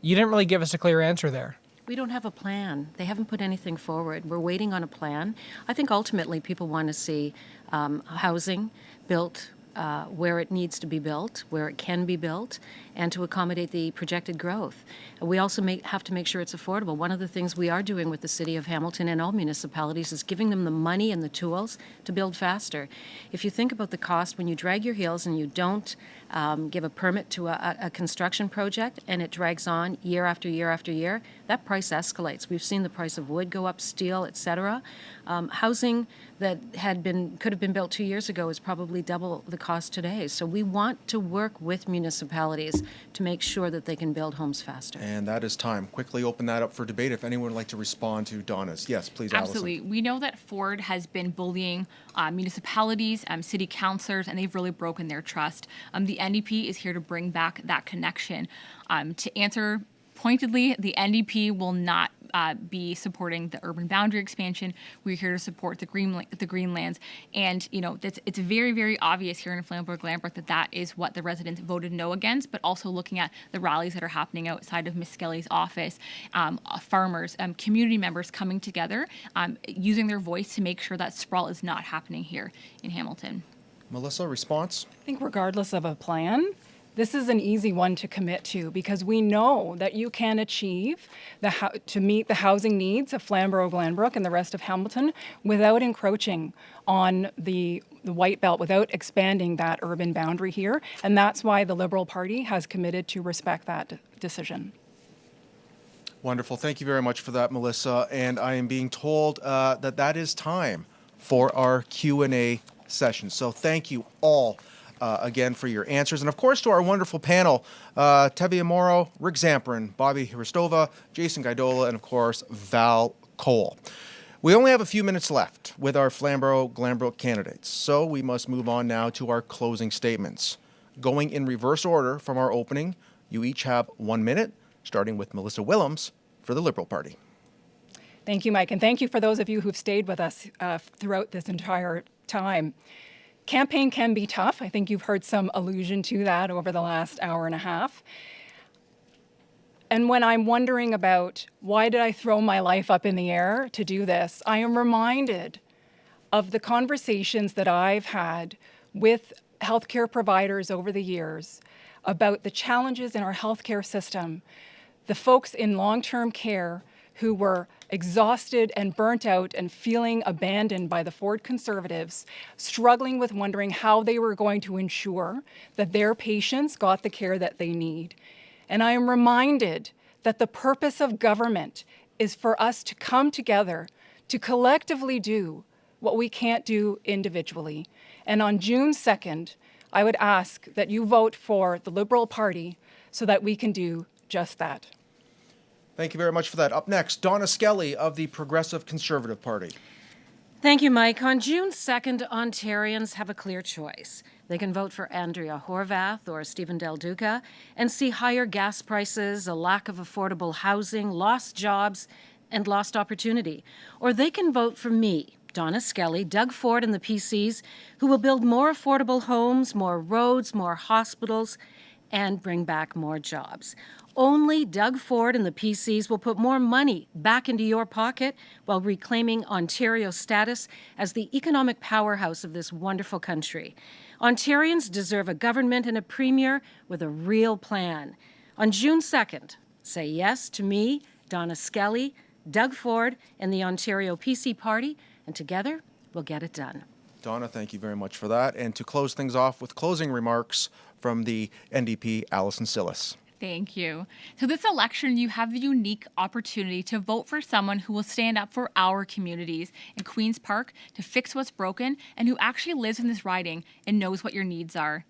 You didn't really give us a clear answer there. We don't have a plan. They haven't put anything forward. We're waiting on a plan. I think ultimately people want to see um, housing built uh, where it needs to be built, where it can be built, and to accommodate the projected growth. We also make, have to make sure it's affordable. One of the things we are doing with the City of Hamilton and all municipalities is giving them the money and the tools to build faster. If you think about the cost, when you drag your heels and you don't um, give a permit to a, a construction project and it drags on year after year after year, that price escalates. We've seen the price of wood go up, steel, et cetera. Um, housing that had been could have been built two years ago is probably double the cost today. So we want to work with municipalities to make sure that they can build homes faster. And that is time. Quickly open that up for debate. If anyone would like to respond to Donna's, yes, please, Absolutely. Allison. We know that Ford has been bullying uh, municipalities, um, city councilors, and they've really broken their trust. Um, the NDP is here to bring back that connection. Um, to answer pointedly, the NDP will not uh, be supporting the urban boundary expansion. We're here to support the green the Greenlands, and you know it's, it's very very obvious here in Flamborough Glanbrook that that is what the residents voted no against. But also looking at the rallies that are happening outside of Miss Skelly's office, um, uh, farmers, um, community members coming together, um, using their voice to make sure that sprawl is not happening here in Hamilton. Melissa, response? I think regardless of a plan, this is an easy one to commit to because we know that you can achieve the to meet the housing needs of Flamborough, Glanbrook, and the rest of Hamilton without encroaching on the the white belt, without expanding that urban boundary here, and that's why the Liberal Party has committed to respect that decision. Wonderful. Thank you very much for that, Melissa. And I am being told uh, that that is time for our Q&A session. So thank you all uh, again for your answers. And of course, to our wonderful panel, uh, Moro, Rick Zamperin, Bobby Hristova, Jason Gaidola, and of course, Val Cole. We only have a few minutes left with our Flamborough Glanbrook candidates, so we must move on now to our closing statements. Going in reverse order from our opening, you each have one minute, starting with Melissa Willems for the Liberal Party. Thank you, Mike, and thank you for those of you who've stayed with us uh, throughout this entire time. Campaign can be tough. I think you've heard some allusion to that over the last hour and a half. And when I'm wondering about why did I throw my life up in the air to do this, I am reminded of the conversations that I've had with healthcare providers over the years about the challenges in our healthcare system, the folks in long-term care who were exhausted and burnt out and feeling abandoned by the Ford Conservatives, struggling with wondering how they were going to ensure that their patients got the care that they need. And I am reminded that the purpose of government is for us to come together to collectively do what we can't do individually. And on June 2nd, I would ask that you vote for the Liberal Party so that we can do just that. Thank you very much for that. Up next, Donna Skelly of the Progressive Conservative Party. Thank you, Mike. On June 2nd, Ontarians have a clear choice. They can vote for Andrea Horwath or Stephen Del Duca and see higher gas prices, a lack of affordable housing, lost jobs, and lost opportunity. Or they can vote for me, Donna Skelly, Doug Ford, and the PCs, who will build more affordable homes, more roads, more hospitals, and bring back more jobs. Only Doug Ford and the PCs will put more money back into your pocket while reclaiming Ontario's status as the economic powerhouse of this wonderful country. Ontarians deserve a government and a premier with a real plan. On June 2nd, say yes to me, Donna Skelly, Doug Ford, and the Ontario PC Party, and together we'll get it done. Donna, thank you very much for that. And to close things off with closing remarks from the NDP, Allison Cillis. Thank you. So, this election, you have the unique opportunity to vote for someone who will stand up for our communities in Queen's Park to fix what's broken and who actually lives in this riding and knows what your needs are.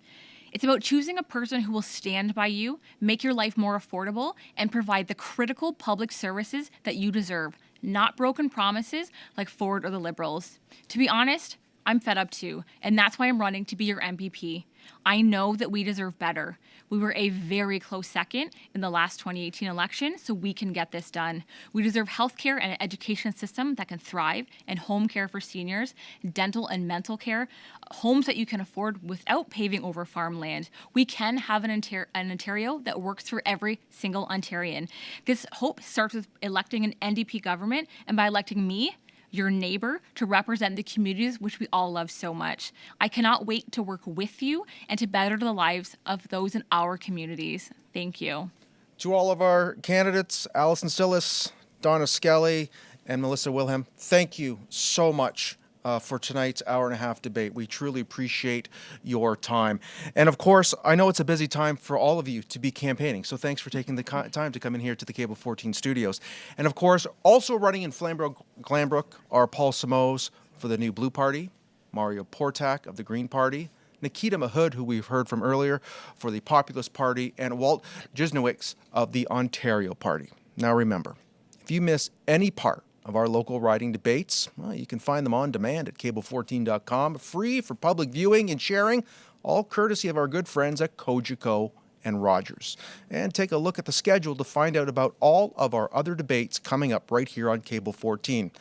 It's about choosing a person who will stand by you, make your life more affordable, and provide the critical public services that you deserve, not broken promises like Ford or the Liberals. To be honest, I'm fed up too, and that's why I'm running to be your MPP. I know that we deserve better. We were a very close second in the last 2018 election, so we can get this done. We deserve healthcare and an education system that can thrive, and home care for seniors, dental and mental care, homes that you can afford without paving over farmland. We can have an, an Ontario that works for every single Ontarian. This hope starts with electing an NDP government, and by electing me, your neighbor to represent the communities which we all love so much. I cannot wait to work with you and to better the lives of those in our communities. Thank you. To all of our candidates, Allison Cillis, Donna Skelly, and Melissa Wilhelm, thank you so much uh, for tonight's hour and a half debate. We truly appreciate your time. And of course, I know it's a busy time for all of you to be campaigning, so thanks for taking the time to come in here to the Cable 14 studios. And of course, also running in Flamborough Glanbrook are Paul Simoes for the new Blue Party, Mario Portak of the Green Party, Nikita Mahood, who we've heard from earlier, for the Populist Party, and Walt Jisnowicz of the Ontario Party. Now remember, if you miss any part of our local riding debates. Well, you can find them on demand at cable14.com, free for public viewing and sharing, all courtesy of our good friends at Cogeco and Rogers. And take a look at the schedule to find out about all of our other debates coming up right here on Cable 14.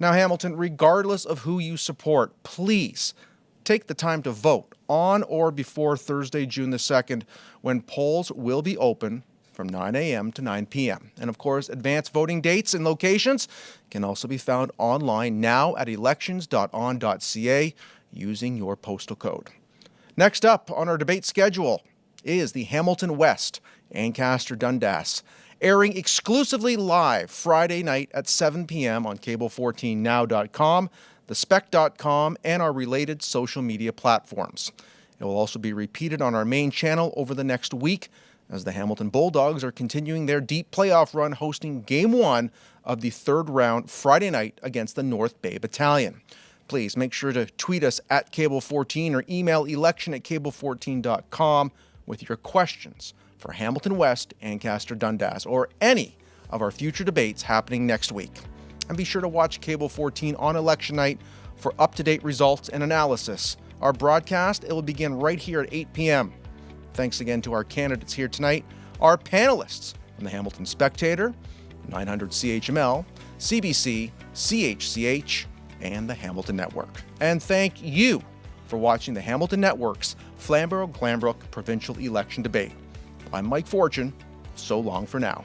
Now, Hamilton, regardless of who you support, please take the time to vote on or before Thursday, June the 2nd, when polls will be open from 9 a.m. to 9 p.m. And of course, advanced voting dates and locations can also be found online now at elections.on.ca using your postal code. Next up on our debate schedule is the Hamilton West Ancaster Dundas, airing exclusively live Friday night at 7 p.m. on cable14now.com, thespec.com, and our related social media platforms. It will also be repeated on our main channel over the next week as the Hamilton Bulldogs are continuing their deep playoff run hosting game one of the third round Friday night against the North Bay Battalion. Please make sure to tweet us at Cable14 or email election at cable14.com with your questions for Hamilton West, Ancaster Dundas, or any of our future debates happening next week. And be sure to watch Cable 14 on election night for up to date results and analysis. Our broadcast it will begin right here at 8 p.m. Thanks again to our candidates here tonight, our panelists from the Hamilton Spectator, 900 CHML, CBC, CHCH, and the Hamilton Network. And thank you for watching the Hamilton Network's Flamborough Glanbrook provincial election debate. I'm Mike Fortune. So long for now.